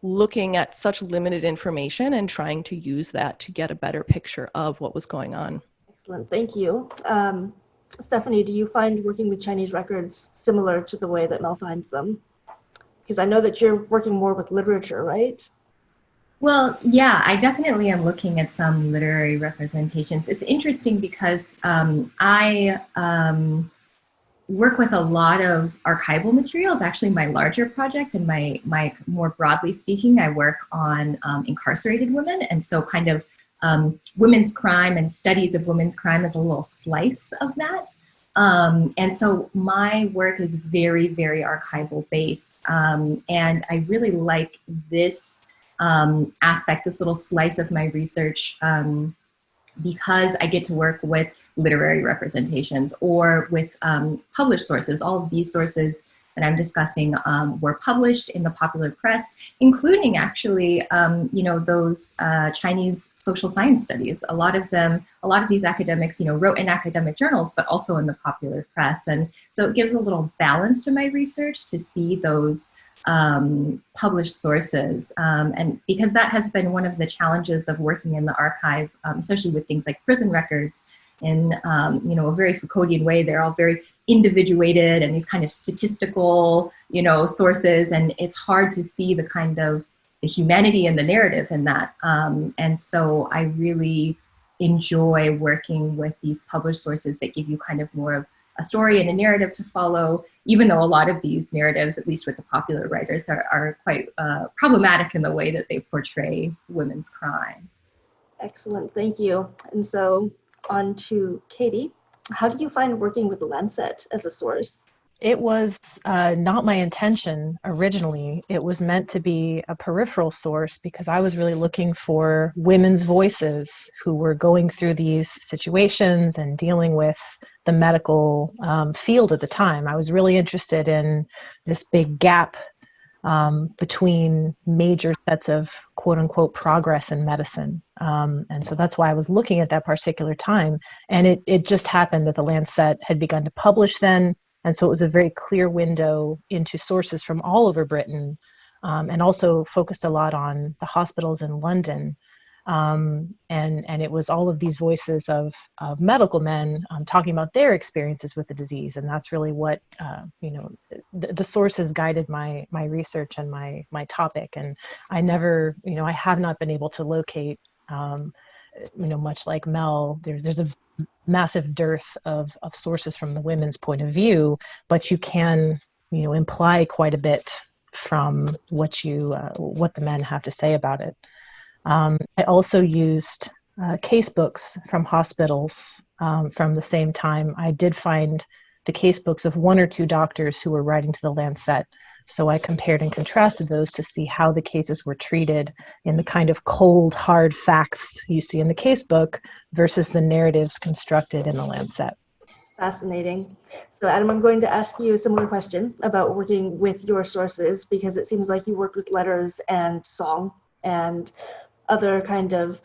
looking at such limited information and trying to use that to get a better picture of what was going on. Excellent, thank you. Um, Stephanie, do you find working with Chinese records similar to the way that Mel finds them? Because I know that you're working more with literature, right? Well, yeah, I definitely am looking at some literary representations. It's interesting because um, I um, work with a lot of archival materials. Actually, my larger project and my, my more broadly speaking, I work on um, incarcerated women. And so kind of um, women's crime and studies of women's crime is a little slice of that. Um, and so my work is very, very archival based. Um, and I really like this um, aspect, this little slice of my research um, because I get to work with literary representations or with um, published sources. All of these sources that I'm discussing um, were published in the popular press, including actually, um, you know, those uh, Chinese social science studies. A lot of them, a lot of these academics, you know, wrote in academic journals, but also in the popular press. And so it gives a little balance to my research to see those um, published sources. Um, and because that has been one of the challenges of working in the archive, um, especially with things like prison records, in um, you know a very Foucauldian way. They're all very individuated and these kind of statistical you know sources, and it's hard to see the kind of the humanity and the narrative in that. Um, and so I really enjoy working with these published sources that give you kind of more of a story and a narrative to follow, even though a lot of these narratives, at least with the popular writers, are, are quite uh, problematic in the way that they portray women's crime. Excellent, thank you. And so on to Katie. How do you find working with the Lancet as a source? It was uh, not my intention originally. It was meant to be a peripheral source because I was really looking for women's voices who were going through these situations and dealing with the medical um, field at the time. I was really interested in this big gap um, between major sets of quote unquote progress in medicine. Um, and so that's why I was looking at that particular time. And it, it just happened that the Lancet had begun to publish then. And so it was a very clear window into sources from all over Britain um, and also focused a lot on the hospitals in London. Um, and, and it was all of these voices of, of medical men um, talking about their experiences with the disease. And that's really what, uh, you know, the, the sources guided my, my research and my, my topic. And I never, you know, I have not been able to locate, um, you know, much like Mel, there, there's a massive dearth of, of sources from the women's point of view, but you can, you know, imply quite a bit from what you, uh, what the men have to say about it. Um, I also used uh, case books from hospitals um, from the same time. I did find the case books of one or two doctors who were writing to the Lancet. So I compared and contrasted those to see how the cases were treated in the kind of cold, hard facts you see in the case book versus the narratives constructed in the Lancet. Fascinating. So Adam, I'm going to ask you a similar question about working with your sources because it seems like you worked with letters and song and other kind of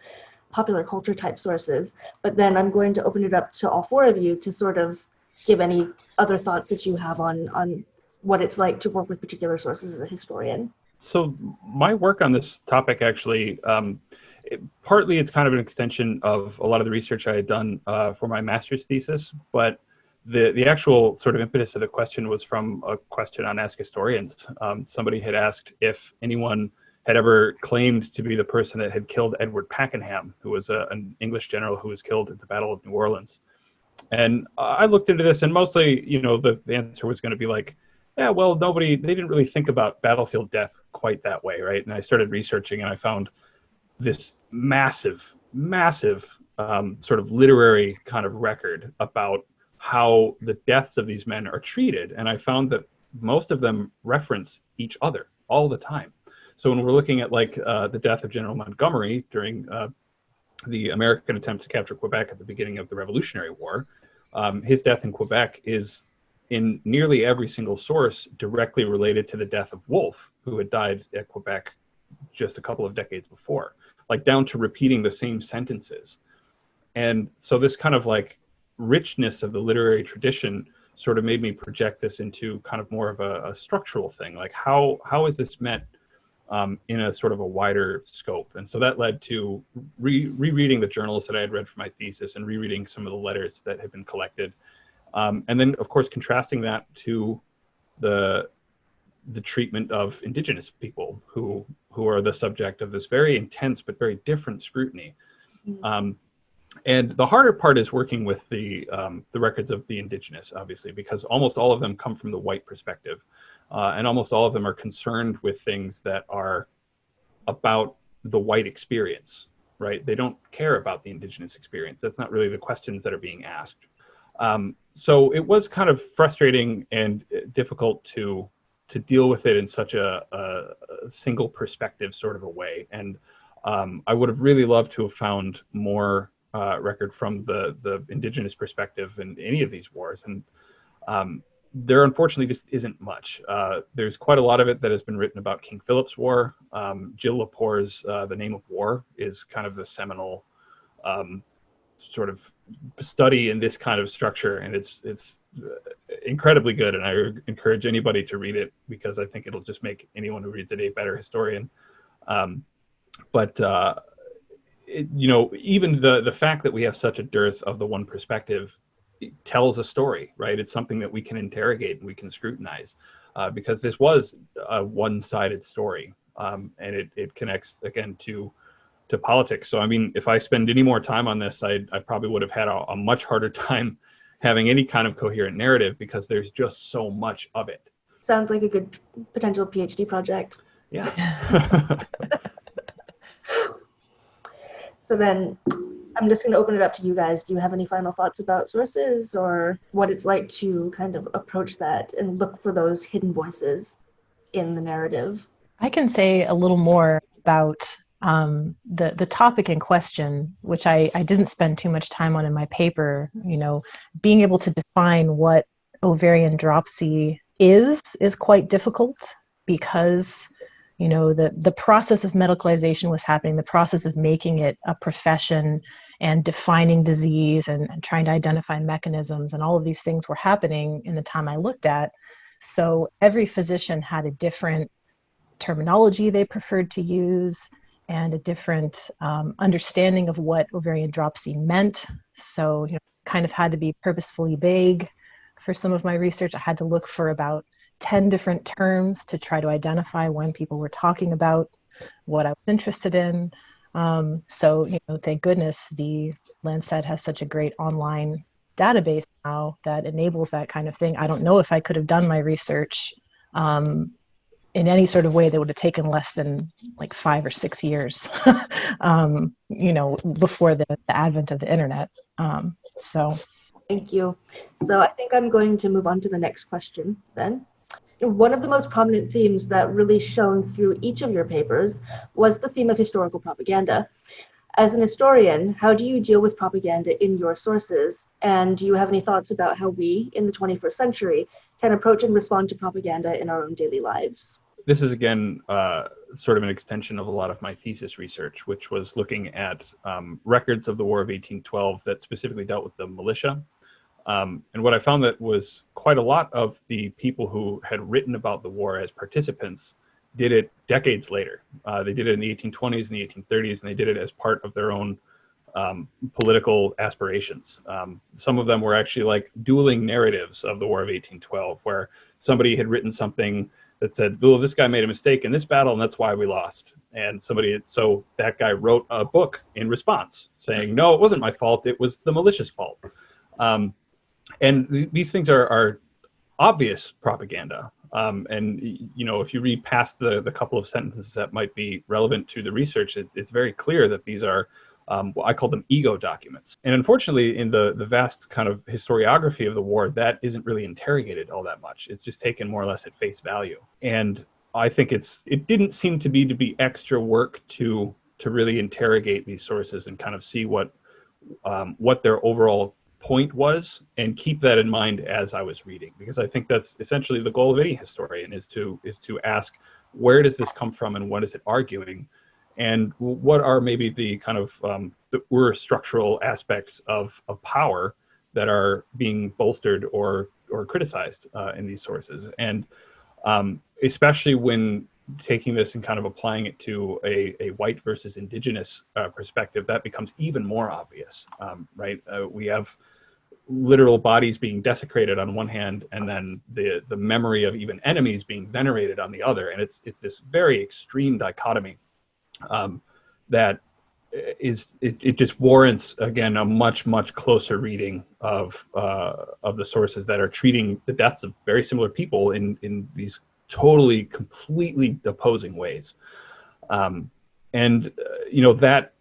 popular culture type sources. But then I'm going to open it up to all four of you to sort of give any other thoughts that you have on on what it's like to work with particular sources as a historian. So my work on this topic actually, um, it, partly it's kind of an extension of a lot of the research I had done uh, for my master's thesis, but the, the actual sort of impetus of the question was from a question on Ask Historians. Um, somebody had asked if anyone had ever claimed to be the person that had killed Edward Pakenham, who was a, an English general who was killed at the Battle of New Orleans. And I looked into this, and mostly, you know, the, the answer was going to be like, yeah, well, nobody, they didn't really think about battlefield death quite that way, right? And I started researching, and I found this massive, massive um, sort of literary kind of record about how the deaths of these men are treated. And I found that most of them reference each other all the time. So when we're looking at like uh, the death of General Montgomery during uh, the American attempt to capture Quebec at the beginning of the Revolutionary War, um, his death in Quebec is in nearly every single source directly related to the death of Wolfe, who had died at Quebec just a couple of decades before, like down to repeating the same sentences. And so this kind of like richness of the literary tradition sort of made me project this into kind of more of a, a structural thing. Like how how is this meant um, in a sort of a wider scope. And so that led to re rereading the journals that I had read for my thesis and rereading some of the letters that had been collected. Um, and then, of course, contrasting that to the the treatment of indigenous people who who are the subject of this very intense but very different scrutiny. Mm-hmm. Um, and the harder part is working with the um, the records of the indigenous, obviously, because almost all of them come from the white perspective. Uh, and almost all of them are concerned with things that are about the white experience, right? They don't care about the indigenous experience. That's not really the questions that are being asked. Um, so it was kind of frustrating and difficult to to deal with it in such a, a, a single perspective sort of a way. And um, I would have really loved to have found more uh, record from the the indigenous perspective in any of these wars. And um, there unfortunately just isn't much. Uh, there's quite a lot of it that has been written about King Philip's War. Um, Jill Lepore's uh, The Name of War is kind of the seminal um, sort of study in this kind of structure, and it's it's uh, incredibly good. And I encourage anybody to read it because I think it'll just make anyone who reads it a better historian. Um, but uh, it, you know, even the the fact that we have such a dearth of the one perspective tells a story, right? It's something that we can interrogate and we can scrutinize uh, because this was a one-sided story, um, and it, it connects again to to politics. So I mean, if I spend any more time on this, I I probably would have had a, a much harder time having any kind of coherent narrative because there's just so much of it. Sounds like a good potential PhD project. Yeah. so then I'm just going to open it up to you guys. Do you have any final thoughts about sources or what it's like to kind of approach that and look for those hidden voices in the narrative? I can say a little more about um, the the topic in question, which I, I didn't spend too much time on in my paper. You know, being able to define what ovarian dropsy is is quite difficult because you know the the process of medicalization was happening the process of making it a profession and defining disease and, and, trying to identify mechanisms and all of these things were happening in the time i looked at so every physician had a different terminology they preferred to use and a different um, understanding of what ovarian dropsy meant. So, you know, kind of had to be purposefully vague. For some of my research, I had to look for about 10 different terms to try to identify when people were talking about what I was interested in. Um, so, you know, thank goodness the Lancet has such a great online database now that enables that kind of thing. I don't know if I could have done my research um, in any sort of way that would have taken less than like five or six years, um, you know, before the, the, advent of the internet. Um, so. Thank you. So I think I'm going to move on to the next question then. One of the most prominent themes that really shone through each of your papers was the theme of historical propaganda. As an historian, how do you deal with propaganda in your sources? And do you have any thoughts about how we, in the 21st century, can approach and respond to propaganda in our own daily lives? This is, again, uh, sort of an extension of a lot of my thesis research, which was looking at um, records of the War of 1812 that specifically dealt with the militia. Um, and what I found that was quite a lot of the people who had written about the war as participants did it decades later. Uh, they did it in the 1820s and the 1830s, and they did it as part of their own um, political aspirations. Um, some of them were actually like dueling narratives of the War of 1812, where somebody had written something that said, "Oh, this guy made a mistake in this battle, and that's why we lost." And somebody, so that guy wrote a book in response, saying, "No, it wasn't my fault. It was the militia's fault." Um, and th these things are, are obvious propaganda. Um, and you know, if you read past the the couple of sentences that might be relevant to the research, it, it's very clear that these are um, I call them ego documents. And unfortunately, in the the vast kind of historiography of the war, that isn't really interrogated all that much. It's just taken more or less at face value. And I think it's it didn't seem to be to be extra work to to really interrogate these sources and kind of see what um, what their overall point was and keep that in mind as I was reading because I think that's essentially the goal of any historian is to is to ask where does this come from and what is it arguing and what are maybe the kind of um, the were structural aspects of, of power that are being bolstered or or criticized uh, in these sources and um, especially when taking this and kind of applying it to a, a white versus indigenous uh, perspective, that becomes even more obvious, um, right? Uh, we have literal bodies being desecrated on one hand and then the the memory of even enemies being venerated on the other and it's it's this very extreme dichotomy um, that is it, it just warrants again a much much closer reading of uh, of the sources that are treating the deaths of very similar people in in these totally completely opposing ways. Um, and uh, you know that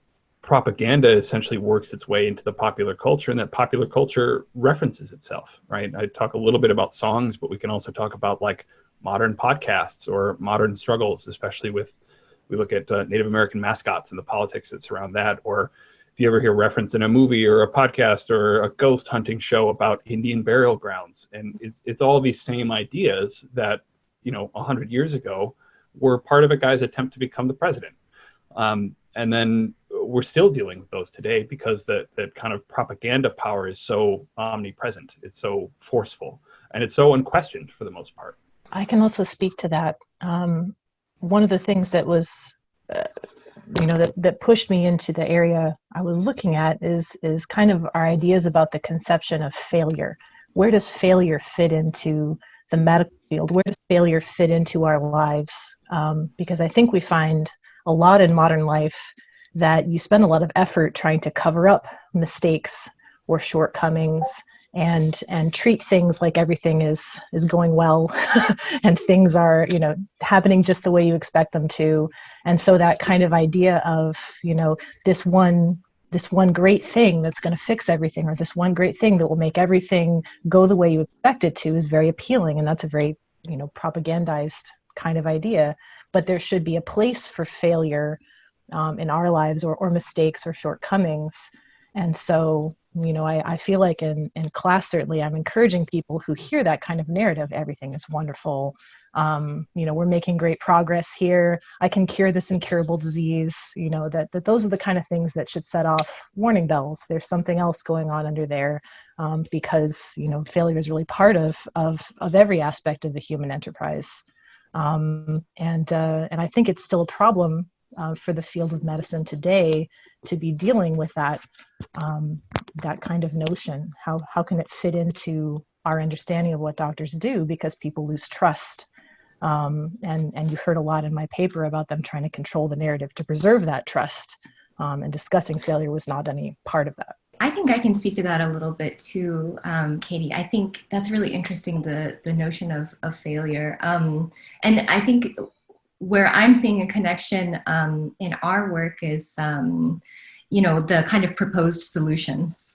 propaganda essentially works its way into the popular culture and that popular culture references itself right? I talk a little bit about songs but we can also talk about like modern podcasts or modern struggles especially with we look at uh, native american mascots and the politics that surround that or if you ever hear reference in a movie or a podcast or a ghost hunting show about indian burial grounds and it's, it's all these same ideas that you know 100 years ago were part of a guy's attempt to become the president um, and then we're still dealing with those today because that that kind of propaganda power is so omnipresent. It's so forceful and it's so unquestioned for the most part. I can also speak to that. Um, one of the things that was, uh, you know, that, that pushed me into the area I was looking at is is kind of our ideas about the conception of failure. Where does failure fit into the medical field? Where does failure fit into our lives? Um, because I think we find a lot in modern life that you spend a lot of effort trying to cover up mistakes or shortcomings and and treat things like everything is is going well. And things are you know happening just the way you expect them to. And so that kind of idea of you know this one this one great thing that's going to fix everything or this one great thing that will make everything go the way you expect it to is very appealing. And that's a very you know propagandized kind of idea. But there should be a place for failure um, in our lives or, or mistakes or shortcomings. And so, you know, I, I feel like in, in class, certainly I'm encouraging people who hear that kind of narrative, everything is wonderful. Um, you know, we're making great progress here. I can cure this incurable disease, you know, that, that those are the kind of things that should set off warning bells. There's something else going on under there um, because, you know, failure is really part of, of, of every aspect of the human enterprise. Um, and, uh, and I think it's still a problem uh, for the field of medicine today to be dealing with that um, that kind of notion. How how can it fit into our understanding of what doctors do? Because people lose trust. Um, and and you heard a lot in my paper about them trying to control the narrative to preserve that trust. Um, and discussing failure was not any part of that. I think I can speak to that a little bit too, um, Katie. I think that's really interesting the the notion of of failure, um, and I think where I'm seeing a connection um, in our work is, um, you know, the kind of proposed solutions,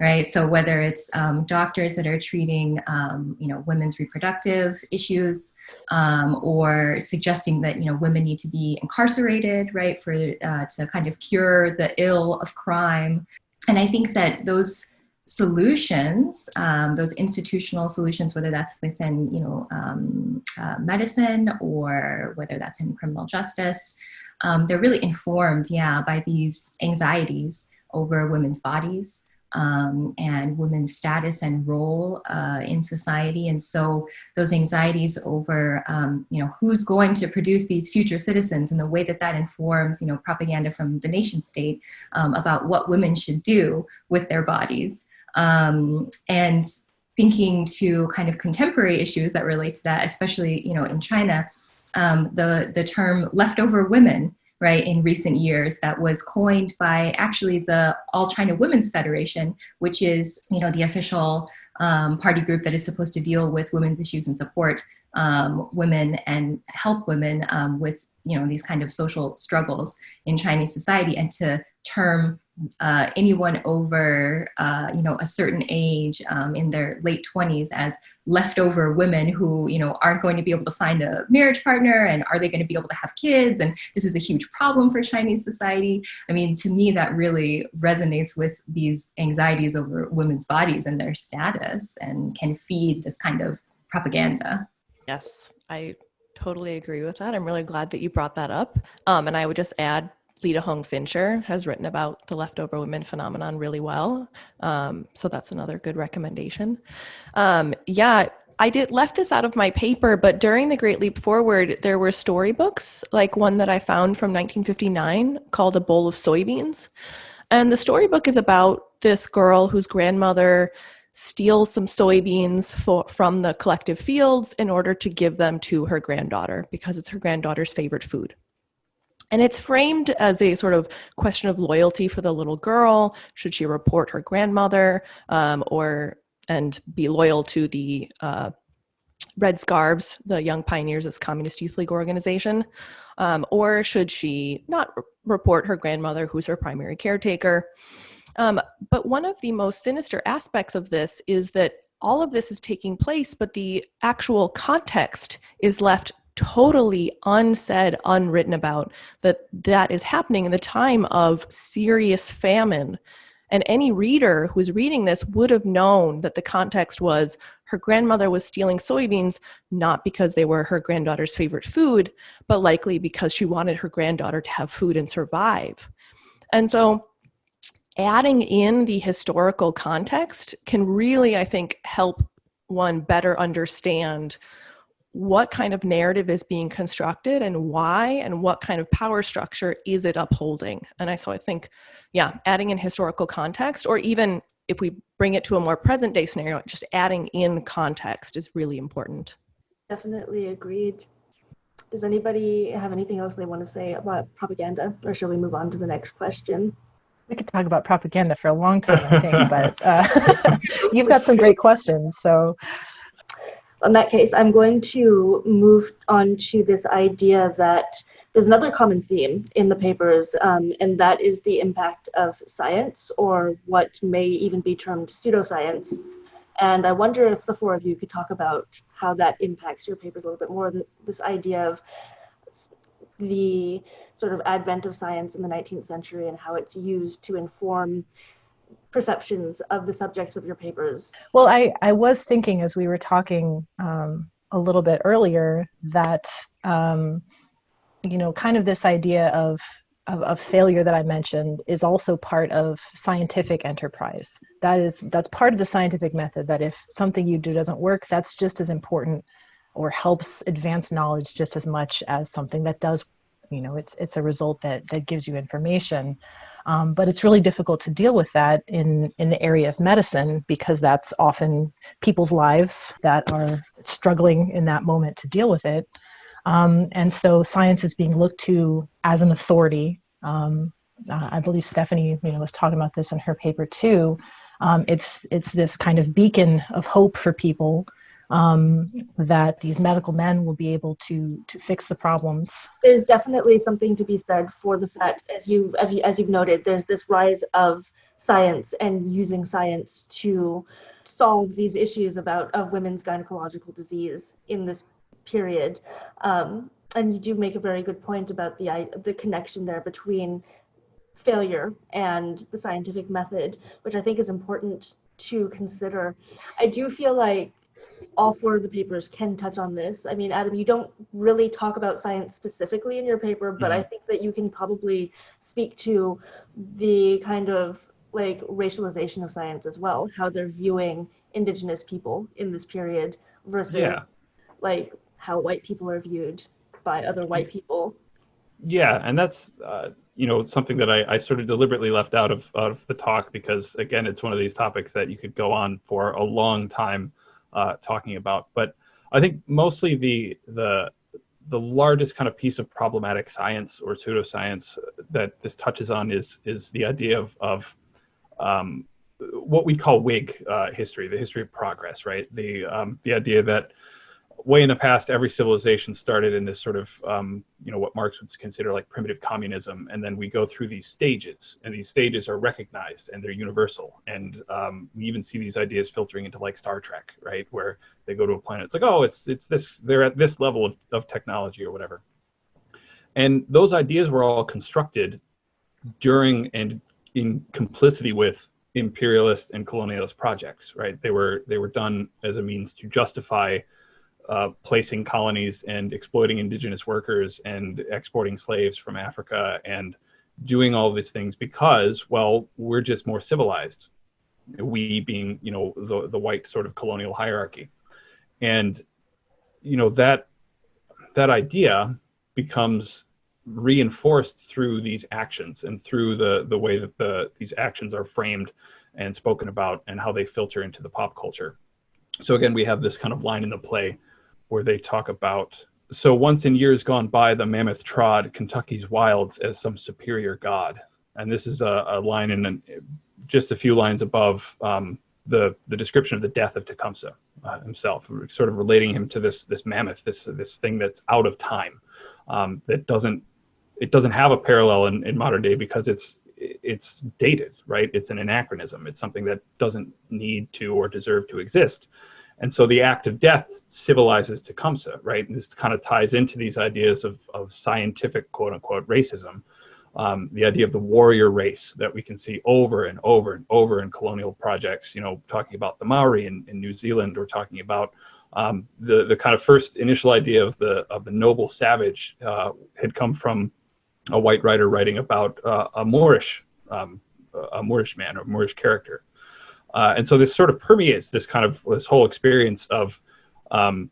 right? So whether it's um, doctors that are treating, um, you know, women's reproductive issues, or suggesting that you know women need to be incarcerated, right, for uh, to kind of cure the ill of crime and I think that those solutions, um, those institutional solutions, whether that's within you know um, uh, medicine or whether that's in criminal justice, um, they're really informed, yeah, by these anxieties over women's bodies, um, and women's status and role uh, in society. And so those anxieties over, um, you know, who's going to produce these future citizens and the way that that informs, you know, propaganda from the nation state um, about what women should do with their bodies. Um, and thinking to kind of contemporary issues that relate to that, especially, you know, in China, um, the, the term leftover women right, in recent years that was coined by actually the All China Women's Federation, which is, you know, the official um, party group that is supposed to deal with women's issues and support um, women and help women um, with, you know, these kind of social struggles in Chinese society and to term uh, anyone over, uh, you know, a certain age um, in their late 20s as leftover women who, you know, aren't going to be able to find a marriage partner and are they going to be able to have kids? And this is a huge problem for Chinese society. I mean, to me, that really resonates with these anxieties over women's bodies and their status and can feed this kind of propaganda. Yes, I totally agree with that. I'm really glad that you brought that up. Um, and I would just add Leta Hong Fincher has written about the leftover women phenomenon really well. Um, so that's another good recommendation. Um, yeah, I did left this out of my paper, but during the Great Leap Forward, there were storybooks, like one that I found from 1959 called A Bowl of Soybeans. And the storybook is about this girl whose grandmother steals some soybeans for, from the collective fields in order to give them to her granddaughter because it's her granddaughter's favorite food. And it's framed as a sort of question of loyalty for the little girl. Should she report her grandmother um, or and be loyal to the uh, Red Scarves, the Young Pioneers as Communist Youth League organization? Um, or should she not re report her grandmother, who's her primary caretaker? Um, but one of the most sinister aspects of this is that all of this is taking place, but the actual context is left totally unsaid, unwritten about that that is happening in the time of serious famine. And any reader who's reading this would have known that the context was her grandmother was stealing soybeans, not because they were her granddaughter's favorite food, but likely because she wanted her granddaughter to have food and survive. And so adding in the historical context can really, I think, help one better understand what kind of narrative is being constructed and why and what kind of power structure is it upholding? And i so i think yeah adding in historical context or even if we bring it to a more present day scenario just adding in context is really important. Definitely agreed. Does anybody have anything else they want to say about propaganda or shall we move on to the next question? We could talk about propaganda for a long time i think but uh, you've got some great questions so in that case, I'm going to move on to this idea that there's another common theme in the papers, um, and that is the impact of science, or what may even be termed pseudoscience. And I wonder if the four of you could talk about how that impacts your papers a little bit more, this idea of the sort of advent of science in the 19th century and how it's used to inform perceptions of the subjects of your papers? Well, I, I was thinking as we were talking um, a little bit earlier that, um, you know, kind of this idea of, of, of, failure that I mentioned is also part of scientific enterprise. That is, that's part of the scientific method that if something you do doesn't work, that's just as important or helps advance knowledge just as much as something that does You know, it's it's a result that that gives you information. Um, but it's really difficult to deal with that in, in the area of medicine because that's often people's lives that are struggling in that moment to deal with it. Um, and so science is being looked to as an authority. Um, uh, I believe Stephanie, you know, was talking about this in her paper too. Um, it's it's this kind of beacon of hope for people um, that these medical men will be able to to fix the problems. There's definitely something to be said for the fact, as you as, you, as you've noted, there's this rise of science and using science to solve these issues about of women's gynecological disease in this period. Um, and you do make a very good point about the the connection there between failure and the scientific method, which I think is important to consider. I do feel like all four of the papers can touch on this. I mean, Adam, you don't really talk about science specifically in your paper, but mm-hmm. I think that you can probably speak to the kind of like racialization of science as well, how they're viewing indigenous people in this period versus yeah. like how white people are viewed by other white people. Yeah, and that's uh, you know something that I, I sort of deliberately left out of, out of the talk because again it's one of these topics that you could go on for a long time uh, talking about but i think mostly the the the largest kind of piece of problematic science or pseudoscience that this touches on is is the idea of of um, what we call Whig uh, history, the history of progress, right? The um, the idea that way in the past, every civilization started in this sort of, um, you know, what Marx would consider like primitive communism. And then we go through these stages, and these stages are recognized and they're universal. And um, we even see these ideas filtering into like Star Trek, right? Where they go to a planet, it's like, oh, it's, it's this, they're at this level of, of technology or whatever. And those ideas were all constructed during and in complicity with imperialist and colonialist projects, right? They were, they were done as a means to justify uh, placing colonies and exploiting indigenous workers and exporting slaves from Africa and doing all these things because, well, we're just more civilized. We being, you know, the, the white sort of colonial hierarchy. And, you know, that, that idea becomes reinforced through these actions and through the, the way that the, these actions are framed and spoken about and how they filter into the pop culture. So again, we have this kind of line in the play where they talk about so once in years gone by, the mammoth trod Kentucky's wilds as some superior god. And this is a, a line in an, just a few lines above um, the the description of the death of Tecumseh uh, himself, sort of relating him to this this mammoth, this this thing that's out of time, um, that doesn't it doesn't have a parallel in, in modern day because it's it's dated, right? It's an anachronism. It's something that doesn't need to or deserve to exist. And so the act of death civilizes Tecumseh, right? And this kind of ties into these ideas of, of scientific, quote unquote, racism. Um, the idea of the warrior race that we can see over and over and over in colonial projects, you know, talking about the Maori in, in New Zealand, or talking about um, the, the kind of first initial idea of the, of the noble savage uh, had come from a white writer writing about uh, a Moorish, um, a Moorish man or Moorish character. Uh, and so this sort of permeates this kind of this whole experience of, um,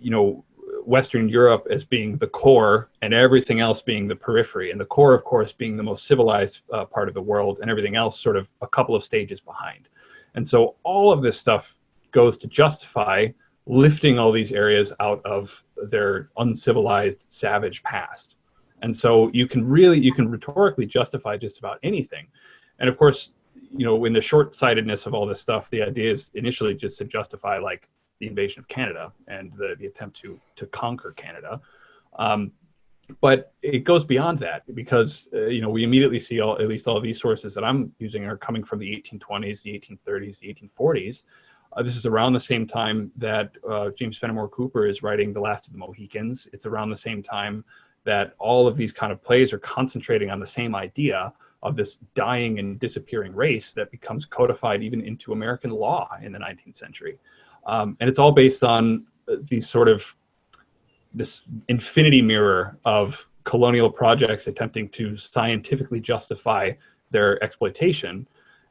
you know, Western Europe as being the core and everything else being the periphery, and the core, of course, being the most civilized uh, part of the world, and everything else sort of a couple of stages behind. And so all of this stuff goes to justify lifting all these areas out of their uncivilized, savage past. And so you can really, you can rhetorically justify just about anything. And of course, you know, in the short-sightedness of all this stuff, the idea is initially just to justify like the invasion of Canada and the, the attempt to to conquer Canada. Um, but it goes beyond that because uh, you know we immediately see all at least all these sources that I'm using are coming from the 1820s, the 1830s, the 1840s. Uh, this is around the same time that uh, James Fenimore Cooper is writing The Last of the Mohicans. It's around the same time that all of these kind of plays are concentrating on the same idea of this dying and disappearing race that becomes codified even into American law in the 19th century. Um, and it's all based on uh, these sort of this infinity mirror of colonial projects attempting to scientifically justify their exploitation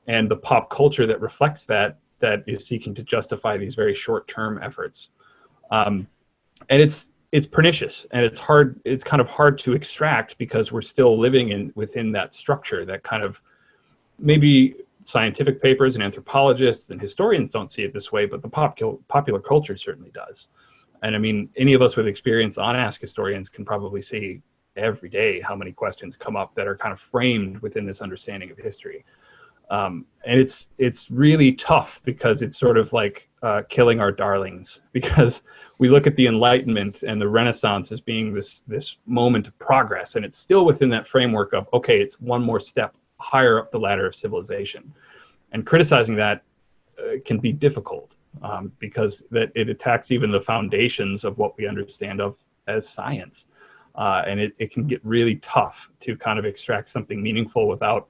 and the pop culture that reflects that that is seeking to justify these very short-term efforts. Um, and it's it's pernicious and it's hard it's kind of hard to extract because we're still living in within that structure that kind of maybe scientific papers and anthropologists and historians don't see it this way but the popular popular culture certainly does. And i mean any of us with experience on ask historians can probably see every day how many questions come up that are kind of framed within this understanding of history. Um, and it's it's really tough because it's sort of like uh, killing our darlings. Because we look at the Enlightenment and the Renaissance as being this this moment of progress, and it's still within that framework of okay, it's one more step higher up the ladder of civilization, and criticizing that uh, can be difficult um, because that it attacks even the foundations of what we understand of as science, uh, and it, it can get really tough to kind of extract something meaningful without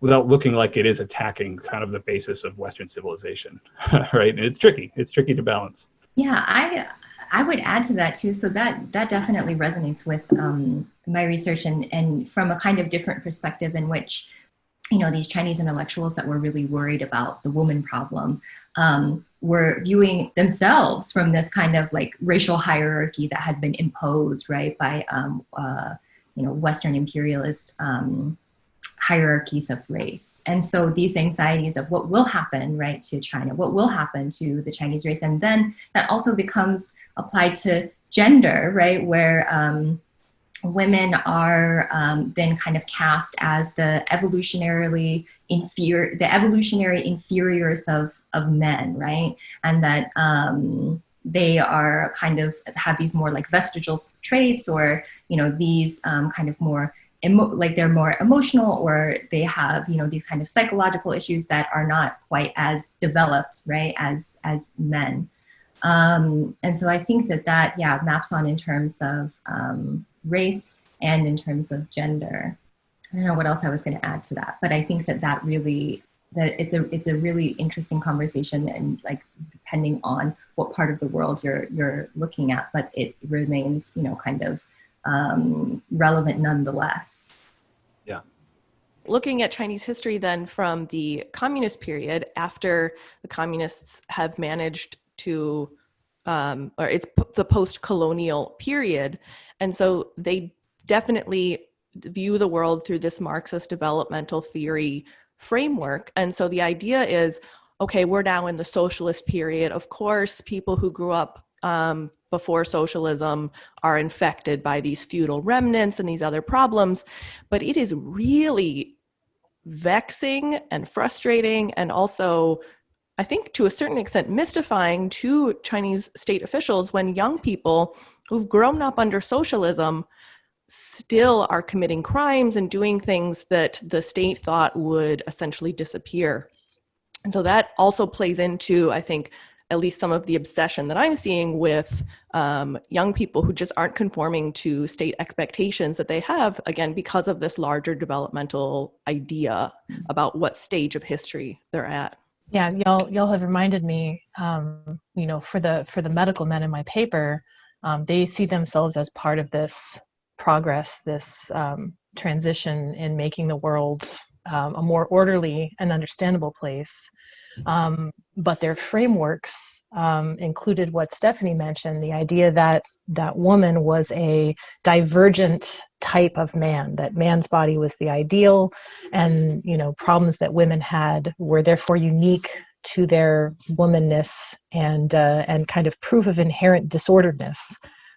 without looking like it is attacking kind of the basis of Western civilization, right? And it's tricky. It's tricky to balance. Yeah, I I would add to that too. So that that definitely resonates with um, my research and and from a kind of different perspective in which you know these Chinese intellectuals that were really worried about the woman problem um, were viewing themselves from this kind of like racial hierarchy that had been imposed right by um, uh, you know Western imperialist um, hierarchies of race. And so these anxieties of what will happen, right, to China, what will happen to the Chinese race, and then that also becomes applied to gender, right, where um, women are um, then kind of cast as the evolutionarily inferior, the evolutionary inferiors of of men, right, and that. Um, they are kind of have these more like vestigial traits or you know these um, kind of more like they're more emotional or they have you know these kind of psychological issues that are not quite as developed right as as men. Um, and so i think that that yeah maps on in terms of um, race and in terms of gender. I don't know what else i was going to add to that but i think that that really that it's a it's a really interesting conversation and like depending on what part of the world you're you're looking at but it remains you know kind of um, relevant nonetheless. Yeah. Looking at Chinese history then from the communist period, after the communists have managed to, um, or it's the post colonial period. And so they definitely view the world through this Marxist developmental theory framework. And so the idea is okay, we're now in the socialist period. Of course, people who grew up um, before socialism are infected by these feudal remnants and these other problems. But it is really vexing and frustrating and also I think to a certain extent mystifying to Chinese state officials when young people who've grown up under socialism still are committing crimes and doing things that the state thought would essentially disappear. And so that also plays into, I think, at least some of the obsession that I'm seeing with um, young people who just aren't conforming to state expectations that they have, again, because of this larger developmental idea mm. about what stage of history they're at. Yeah, y'all y'all have reminded me, um, you know, for the for the medical men in my paper, um, they see themselves as part of this progress, this um, transition in making the world um, a more orderly and understandable place. Um, but their frameworks um, included what Stephanie mentioned, the idea that that woman was a divergent type of man, that man's body was the ideal, and you know problems that women had were therefore unique to their womanness and uh, and kind of proof of inherent disorderedness.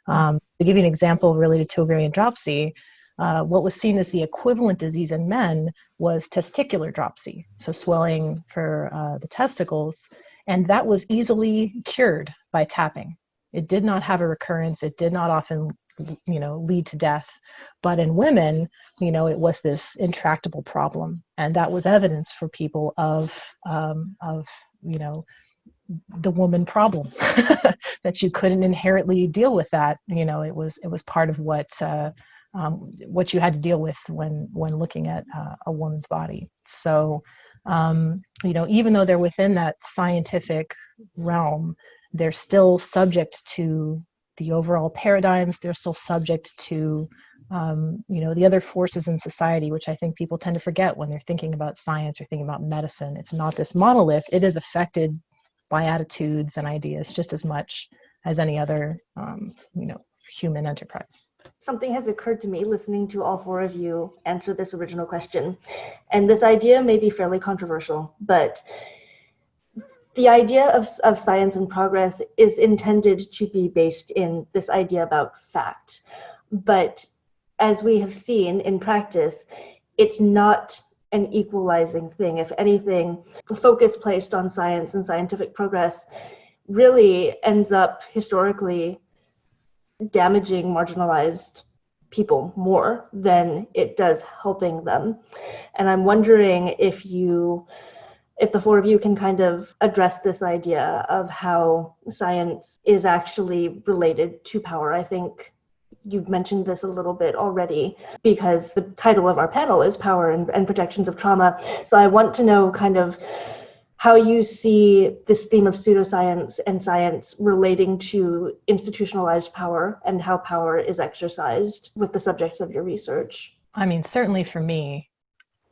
Um, to give you an example related to ovarian dropsy, uh, what was seen as the equivalent disease in men was testicular dropsy, so swelling for uh, the testicles, and that was easily cured by tapping. It did not have a recurrence. It did not often, you know, lead to death. But in women, you know, it was this intractable problem, and that was evidence for people of um, of you know the woman problem that you couldn't inherently deal with that you know it was it was part of what uh, um, what you had to deal with when when looking at uh, a woman's body. So, um, you know, even though they're within that scientific realm, they're still subject to the overall paradigms. They're still subject to um, you know the other forces in society, which I think people tend to forget when they're thinking about science or thinking about medicine. It's not this monolith. It is affected by attitudes and ideas just as much as any other, um, you know, human enterprise. Something has occurred to me listening to all four of you answer this original question. And this idea may be fairly controversial, but the idea of, of science and progress is intended to be based in this idea about fact. But as we have seen in practice, it's not an equalizing thing. If anything, the focus placed on science and scientific progress really ends up historically damaging marginalized people more than it does helping them. And I'm wondering if you, if the four of you can kind of address this idea of how science is actually related to power. I think you've mentioned this a little bit already because the title of our panel is Power and, and Projections of Trauma. So I want to know kind of how you see this theme of pseudoscience and science relating to institutionalized power and how power is exercised with the subjects of your research. I mean, certainly for me,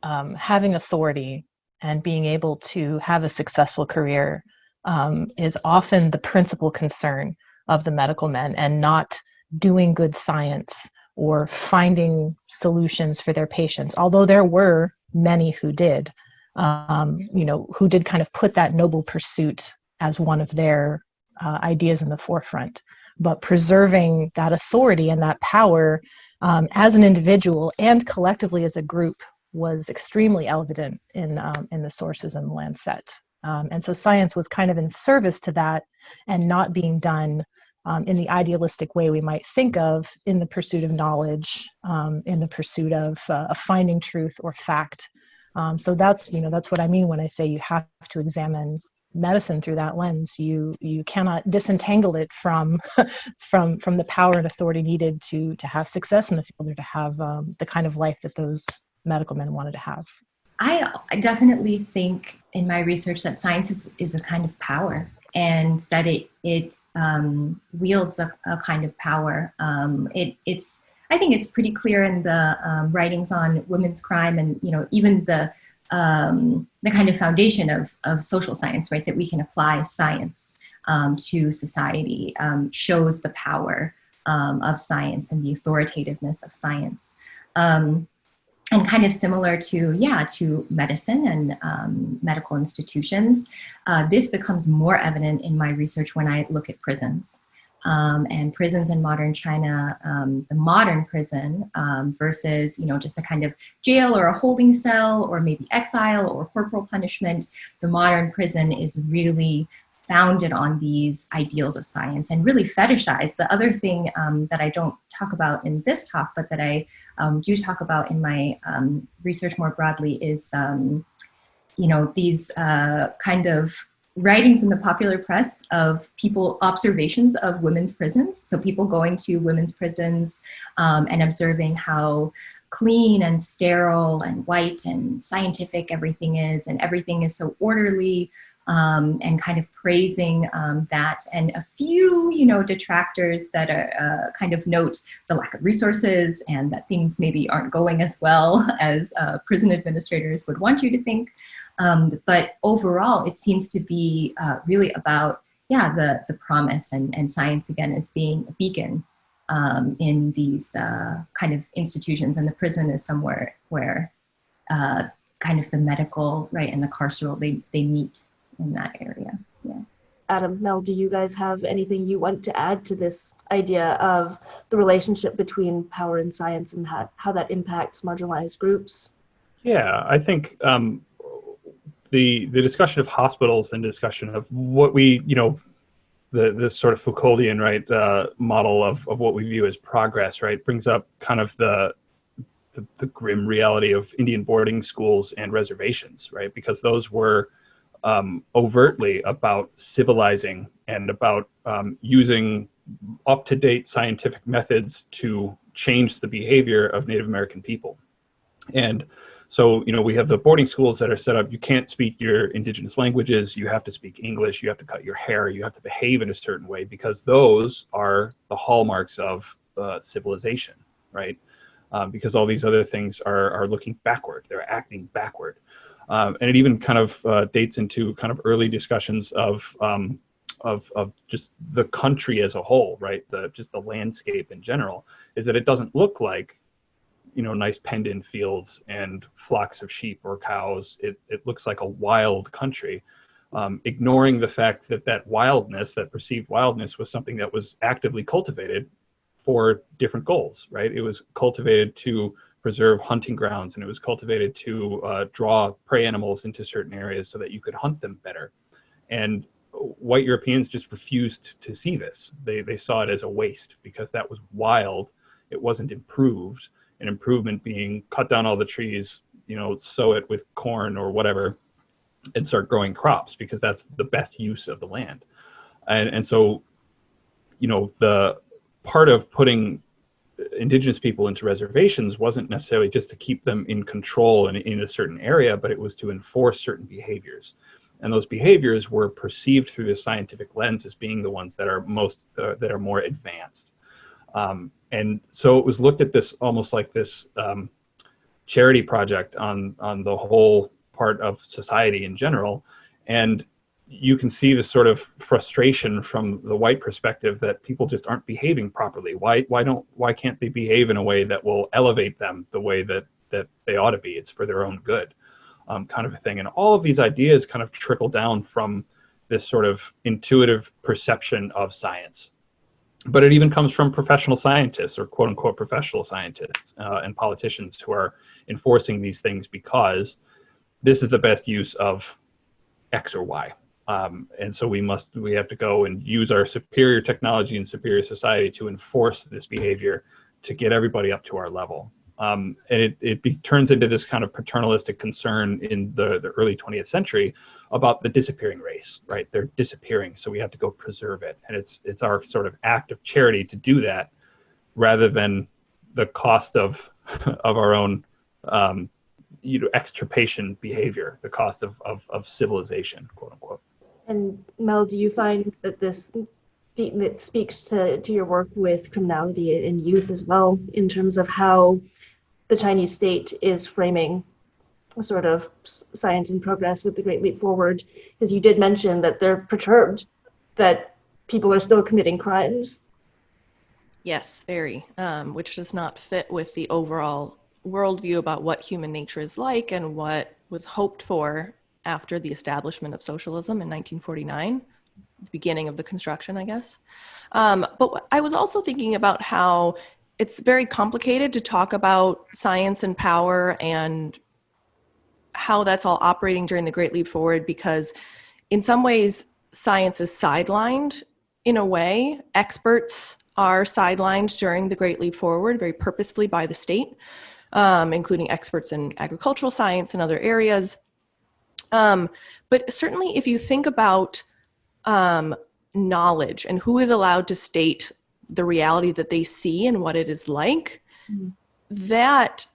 um, having authority and being able to have a successful career um, is often the principal concern of the medical men and not doing good science or finding solutions for their patients, although there were many who did, um, you know, who did kind of put that noble pursuit as one of their uh, ideas in the forefront. But preserving that authority and that power um, as an individual and collectively as a group was extremely evident in, um, in the sources in the Lancet. Um, and so science was kind of in service to that and not being done um, in the idealistic way we might think of in the pursuit of knowledge, um, in the pursuit of, uh, of finding truth or fact. Um, so that's you know that's what I mean when I say you have to examine medicine through that lens. You you cannot disentangle it from from from the power and authority needed to to have success in the field or to have um, the kind of life that those medical men wanted to have. I definitely think in my research that science is, is a kind of power and that it it um, wields a, a, kind of power. Um, it, it's I think it's pretty clear in the um, writings on women's crime and you know even the um, the kind of foundation of, of social science, right? That we can apply science um, to society um, shows the power of science and the authoritativeness of science. Um, and kind of similar to, yeah, to medicine and um, medical institutions, uh, this becomes more evident in my research when I look at prisons. Um, and prisons in modern China, um, the modern prison um, versus, you know, just a kind of jail or a holding cell or maybe exile or corporal punishment, the modern prison is really founded on these ideals of science and really fetishized. The other thing um, that I don't talk about in this talk, but that I um, do talk about in my um, research more broadly is, you know, these uh, kind of writings in the popular press of people, observations of women's prisons. So people going to women's prisons um, and observing how clean and sterile and white and scientific everything is and everything is so orderly um, and kind of praising um, that. And a few you know detractors that are uh, kind of note the lack of resources and that things maybe aren't going as well as uh, prison administrators would want you to think. Um, but overall it seems to be uh, really about yeah the the promise and, and science again as being a beacon um, in these uh, kind of institutions. And the prison is somewhere where uh, kind of the medical right and the carceral they, they meet in that area. Yeah. Adam, Mel, do you guys have anything you want to add to this idea of the relationship between power and science and how, how that impacts marginalized groups? Yeah, I think um, the the discussion of hospitals and discussion of what we, you know, the the sort of Foucauldian right uh, model of, of what we view as progress, right, brings up kind of the, the the grim reality of Indian boarding schools and reservations, right, because those were um, overtly about civilizing and about um, using up-to-date scientific methods to change the behavior of Native American people. And so, you know, we have the boarding schools that are set up, you can't speak your indigenous languages, you have to speak English, you have to cut your hair, you have to behave in a certain way because those are the hallmarks of uh, civilization, right? Um, because all these other things are, are looking backward, they're acting backward. Um, and it even kind of uh, dates into kind of early discussions of um, of, of just the country as a whole, right? The just the landscape in general is that it doesn't look like, you know, nice penned in fields and flocks of sheep or cows. It, it looks like a wild country, um, ignoring the fact that that wildness, that perceived wildness was something that was actively cultivated for different goals, right? It was cultivated to preserve hunting grounds and it was cultivated to uh, draw prey animals into certain areas so that you could hunt them better. And white Europeans just refused to see this. They, they saw it as a waste because that was wild. It wasn't improved. An improvement being cut down all the trees, you know, sow it with corn or whatever, and start growing crops because that's the best use of the land. And, and so, you know, the part of putting indigenous people into reservations wasn't necessarily just to keep them in control in, in a certain area, but it was to enforce certain behaviors. And those behaviors were perceived through the scientific lens as being the ones that are most, uh, that are more advanced. Um, and so it was looked at this almost like this um, charity project on, on the whole part of society in general. And you can see the sort of frustration from the white perspective that people just aren't behaving properly. Why why don't why can't they behave in a way that will elevate them the way that that they ought to be? It's for their own good, um, kind of a thing. And all of these ideas kind of trickle down from this sort of intuitive perception of science. But it even comes from professional scientists or quote unquote professional scientists uh, and politicians who are enforcing these things because this is the best use of X or Y um, and so we must, we have to go and use our superior technology and superior society to enforce this behavior to get everybody up to our level. Um, and it, it be, turns into this kind of paternalistic concern in the, the early 20th century about the disappearing race, right? They're disappearing, so we have to go preserve it. And it's, it's our sort of act of charity to do that rather than the cost of, of our own um, you know, extirpation behavior, the cost of, of, of civilization, quote unquote. And Mel, do you find that this that speaks to, to your work with criminality in youth as well, in terms of how the Chinese state is framing sort of science and progress with the Great Leap Forward? Because you did mention that they're perturbed that people are still committing crimes. Yes, very, um, which does not fit with the overall worldview about what human nature is like and what was hoped for after the establishment of socialism in 1949, the beginning of the construction, I guess. Um, but I was also thinking about how it's very complicated to talk about science and power and how that's all operating during the Great Leap Forward because in some ways science is sidelined in a way. Experts are sidelined during the Great Leap Forward very purposefully by the state, um, including experts in agricultural science and other areas. Um, but certainly if you think about um, knowledge and who is allowed to state the reality that they see and what it is like, mm-hmm. that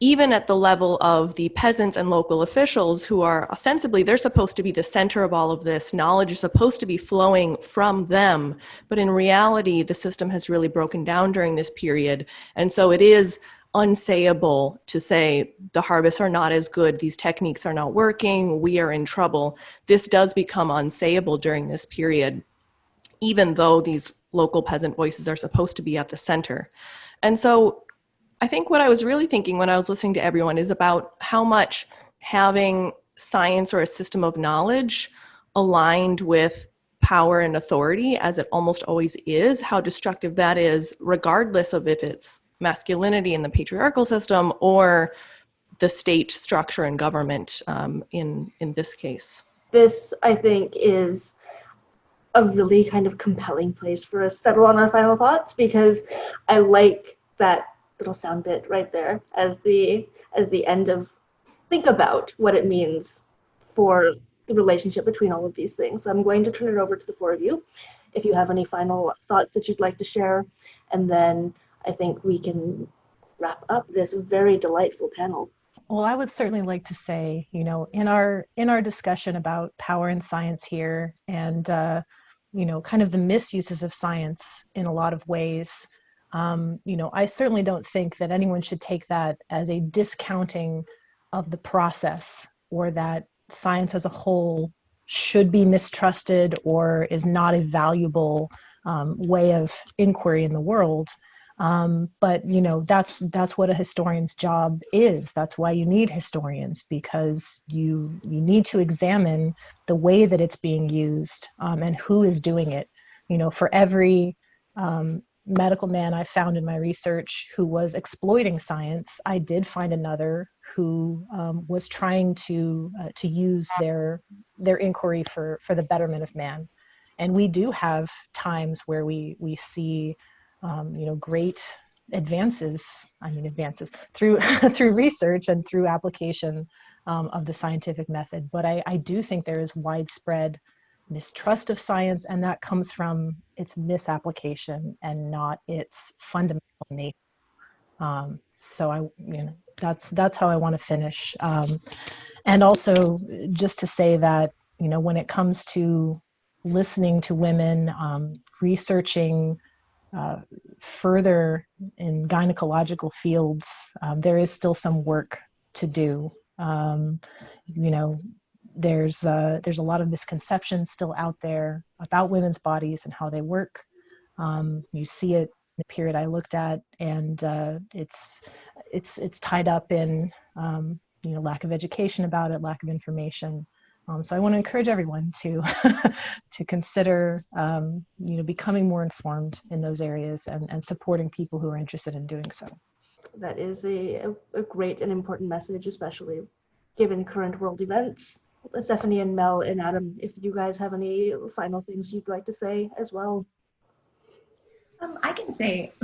even at the level of the peasants and local officials who are ostensibly they're supposed to be the center of all of this knowledge is supposed to be flowing from them but in reality the system has really broken down during this period and so it is unsayable to say the harvests are not as good, these techniques are not working, we are in trouble. This does become unsayable during this period, even though these local peasant voices are supposed to be at the center. And so I think what I was really thinking when I was listening to everyone is about how much having science or a system of knowledge aligned with power and authority, as it almost always is, how destructive that is, regardless of if it's masculinity in the patriarchal system or the state structure and government um, in in this case. This, I think, is a really kind of compelling place for us to settle on our final thoughts because I like that little sound bit right there as the as the end of think about what it means for the relationship between all of these things. So I'm going to turn it over to the four of you if you have any final thoughts that you'd like to share and then I think we can wrap up this very delightful panel. Well, I would certainly like to say, you know, in our in our discussion about power and science here, and uh, you know, kind of the misuses of science in a lot of ways. Um, you know, I certainly don't think that anyone should take that as a discounting of the process, or that science as a whole should be mistrusted or is not a valuable um, way of inquiry in the world. Um, but you know that's that's what a historian's job is. That's why you need historians because you you need to examine the way that it's being used um, and who is doing it. You know, for every um, medical man I found in my research who was exploiting science, I did find another who um, was trying to uh, to use their their inquiry for for the betterment of man. And we do have times where we we see um, you know great advances. I mean advances through through research and through application um, of the scientific method. But I, I do think there is widespread mistrust of science, and that comes from its misapplication and not its fundamental nature. Um, so I, you know, that's that's how I want to finish. Um, and also, just to say that you know, when it comes to listening to women, um, researching uh, further in gynecological fields, um, there is still some work to do. Um, you know, there's uh, there's a lot of misconceptions still out there about women's bodies and how they work. Um, you see it in the period I looked at, and uh, it's it's it's tied up in um, you know lack of education about it, lack of information. Um, so I want to encourage everyone to to consider um, you know becoming more informed in those areas and, and supporting people who are interested in doing so. That is a, a great and important message, especially given current world events. Stephanie and Mel and Adam, if you guys have any final things you'd like to say as well. Um, I can say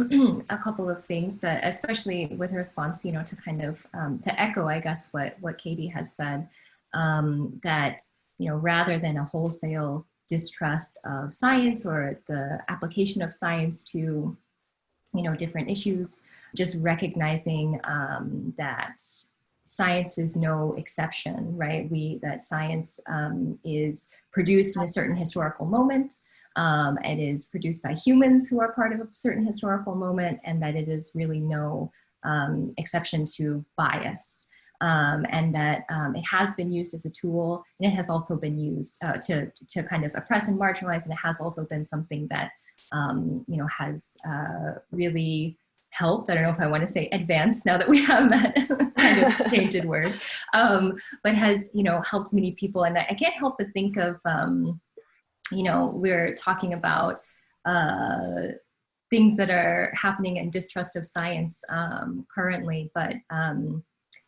a couple of things that, especially with response, you know, to kind of um, to echo, I guess, what what Katie has said, um, that you know, rather than a wholesale distrust of science or the application of science to, you know, different issues, just recognizing um, that science is no exception, right? We, that science um, is produced in a certain historical moment. Um, it is produced by humans who are part of a certain historical moment and that it is really no um, exception to bias. Um, and that um, it has been used as a tool and it has also been used uh, to, to kind of oppress and marginalize and it has also been something that um, you know has uh, really helped. I don't know if I want to say advanced now that we have that kind of tainted word, um, but has, you know, helped many people. And I, can't help but think of, um, you know, we're talking about uh, things that are happening in distrust of science um, currently, but,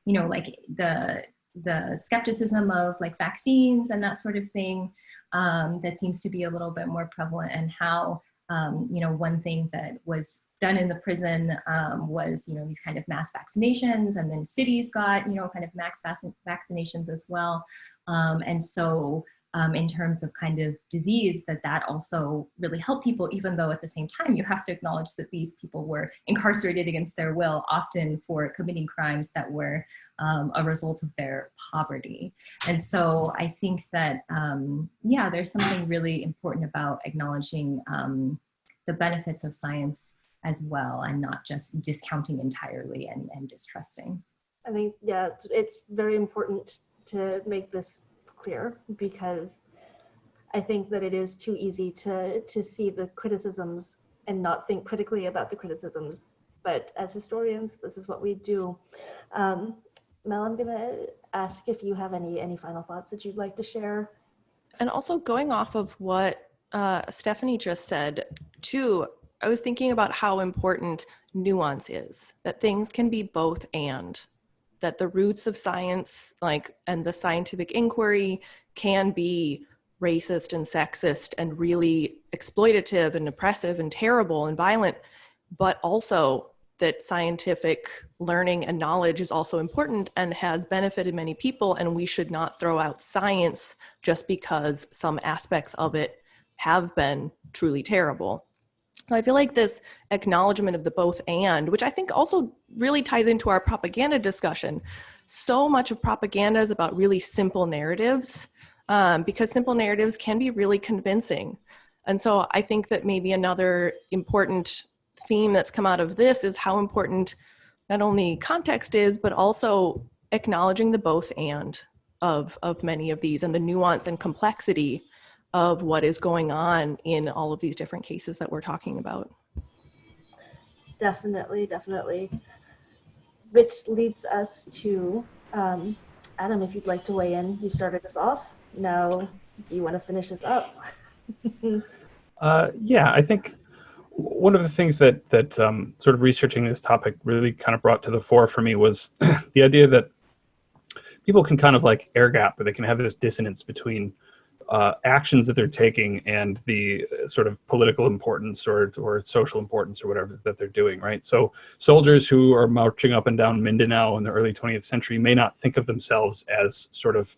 you know, like the, the skepticism of like vaccines and that sort of thing um, that seems to be a little bit more prevalent and how um, you know, one thing that was done in the prison um, was, you know, these kind of mass vaccinations and then cities got, you know, kind of mass vaccinations as well. Um, and so um, in terms of kind of disease that that also really helped people, even though at the same time you have to acknowledge that these people were incarcerated against their will, often for committing crimes that were um, a result of their poverty. And so I think that, um, yeah, there's something really important about acknowledging um, the benefits of science as well and not just discounting entirely and, and distrusting. I think, yeah, it's, it's very important to make this clear because I think that it is too easy to, to see the criticisms and not think critically about the criticisms. But as historians, this is what we do. Um, Mel, I'm gonna ask if you have any, any final thoughts that you'd like to share. And also going off of what uh, Stephanie just said, too, I was thinking about how important nuance is, that things can be both and, that the roots of science, like, and the scientific inquiry can be racist and sexist and really exploitative and oppressive and terrible and violent, but also that scientific learning and knowledge is also important and has benefited many people and we should not throw out science just because some aspects of it have been truly terrible. I feel like this acknowledgement of the both and, which I think also really ties into our propaganda discussion. So much of propaganda is about really simple narratives um, because simple narratives can be really convincing. And so I think that maybe another important theme that's come out of this is how important not only context is, but also acknowledging the both and of, of many of these and the nuance and complexity of what is going on in all of these different cases that we're talking about. Definitely, definitely. Which leads us to um, Adam, if you'd like to weigh in, you started us off. Now, do you want to finish us up? uh, yeah, I think one of the things that that um, sort of researching this topic really kind of brought to the fore for me was the idea that people can kind of like air gap, or they can have this dissonance between uh, actions that they're taking and the sort of political importance or or social importance or whatever that they're doing, right? So soldiers who are marching up and down Mindanao in the early 20th century may not think of themselves as sort of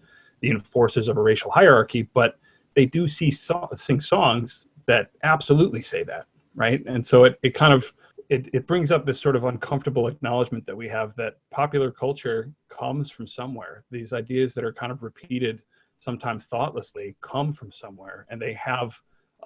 the enforcers of a racial hierarchy, but they do see so sing songs that absolutely say that, right? And so it, it kind of it, it brings up this sort of uncomfortable acknowledgement that we have that popular culture comes from somewhere. These ideas that are kind of repeated sometimes thoughtlessly come from somewhere and they have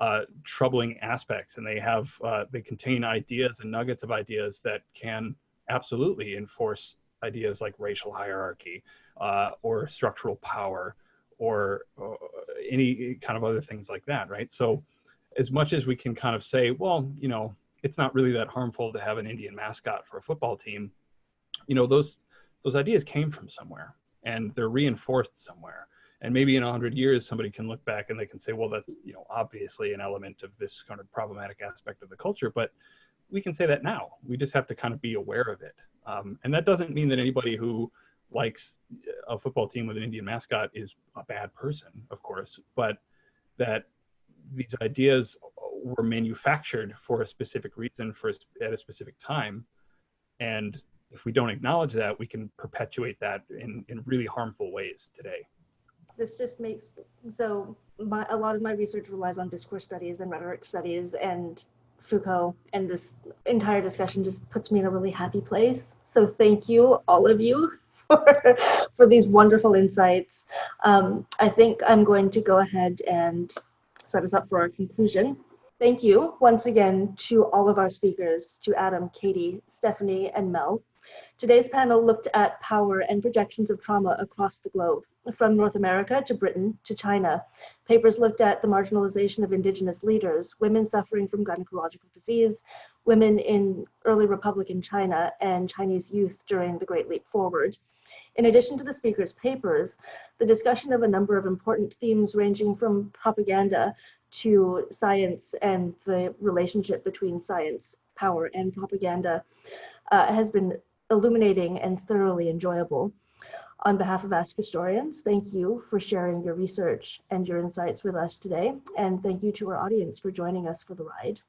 uh, troubling aspects and they have uh, they contain ideas and nuggets of ideas that can absolutely enforce ideas like racial hierarchy uh, or structural power or uh, any kind of other things like that right? So as much as we can kind of say well you know it's not really that harmful to have an indian mascot for a football team you know those those ideas came from somewhere and they're reinforced somewhere and maybe in 100 years somebody can look back and they can say well that's you know obviously an element of this kind of problematic aspect of the culture but we can say that now. We just have to kind of be aware of it. Um, and that doesn't mean that anybody who likes a football team with an indian mascot is a bad person of course but that these ideas were manufactured for a specific reason for a, at a specific time. And if we don't acknowledge that we can perpetuate that in, in really harmful ways today this just makes so my, a lot of my research relies on discourse studies and rhetoric studies and Foucault, and this entire discussion just puts me in a really happy place. So thank you, all of you, for, for these wonderful insights. Um, I think I'm going to go ahead and set us up for our conclusion. Thank you once again to all of our speakers, to Adam, Katie, Stephanie, and Mel. Today's panel looked at power and projections of trauma across the globe, from North America to Britain to China. Papers looked at the marginalization of indigenous leaders, women suffering from gynecological disease, women in early Republican China, and Chinese youth during the Great Leap Forward. In addition to the speakers' papers, the discussion of a number of important themes ranging from propaganda to science and the relationship between science, power, and propaganda uh, has been illuminating and thoroughly enjoyable. On behalf of Ask Historians, thank you for sharing your research and your insights with us today. And thank you to our audience for joining us for the ride.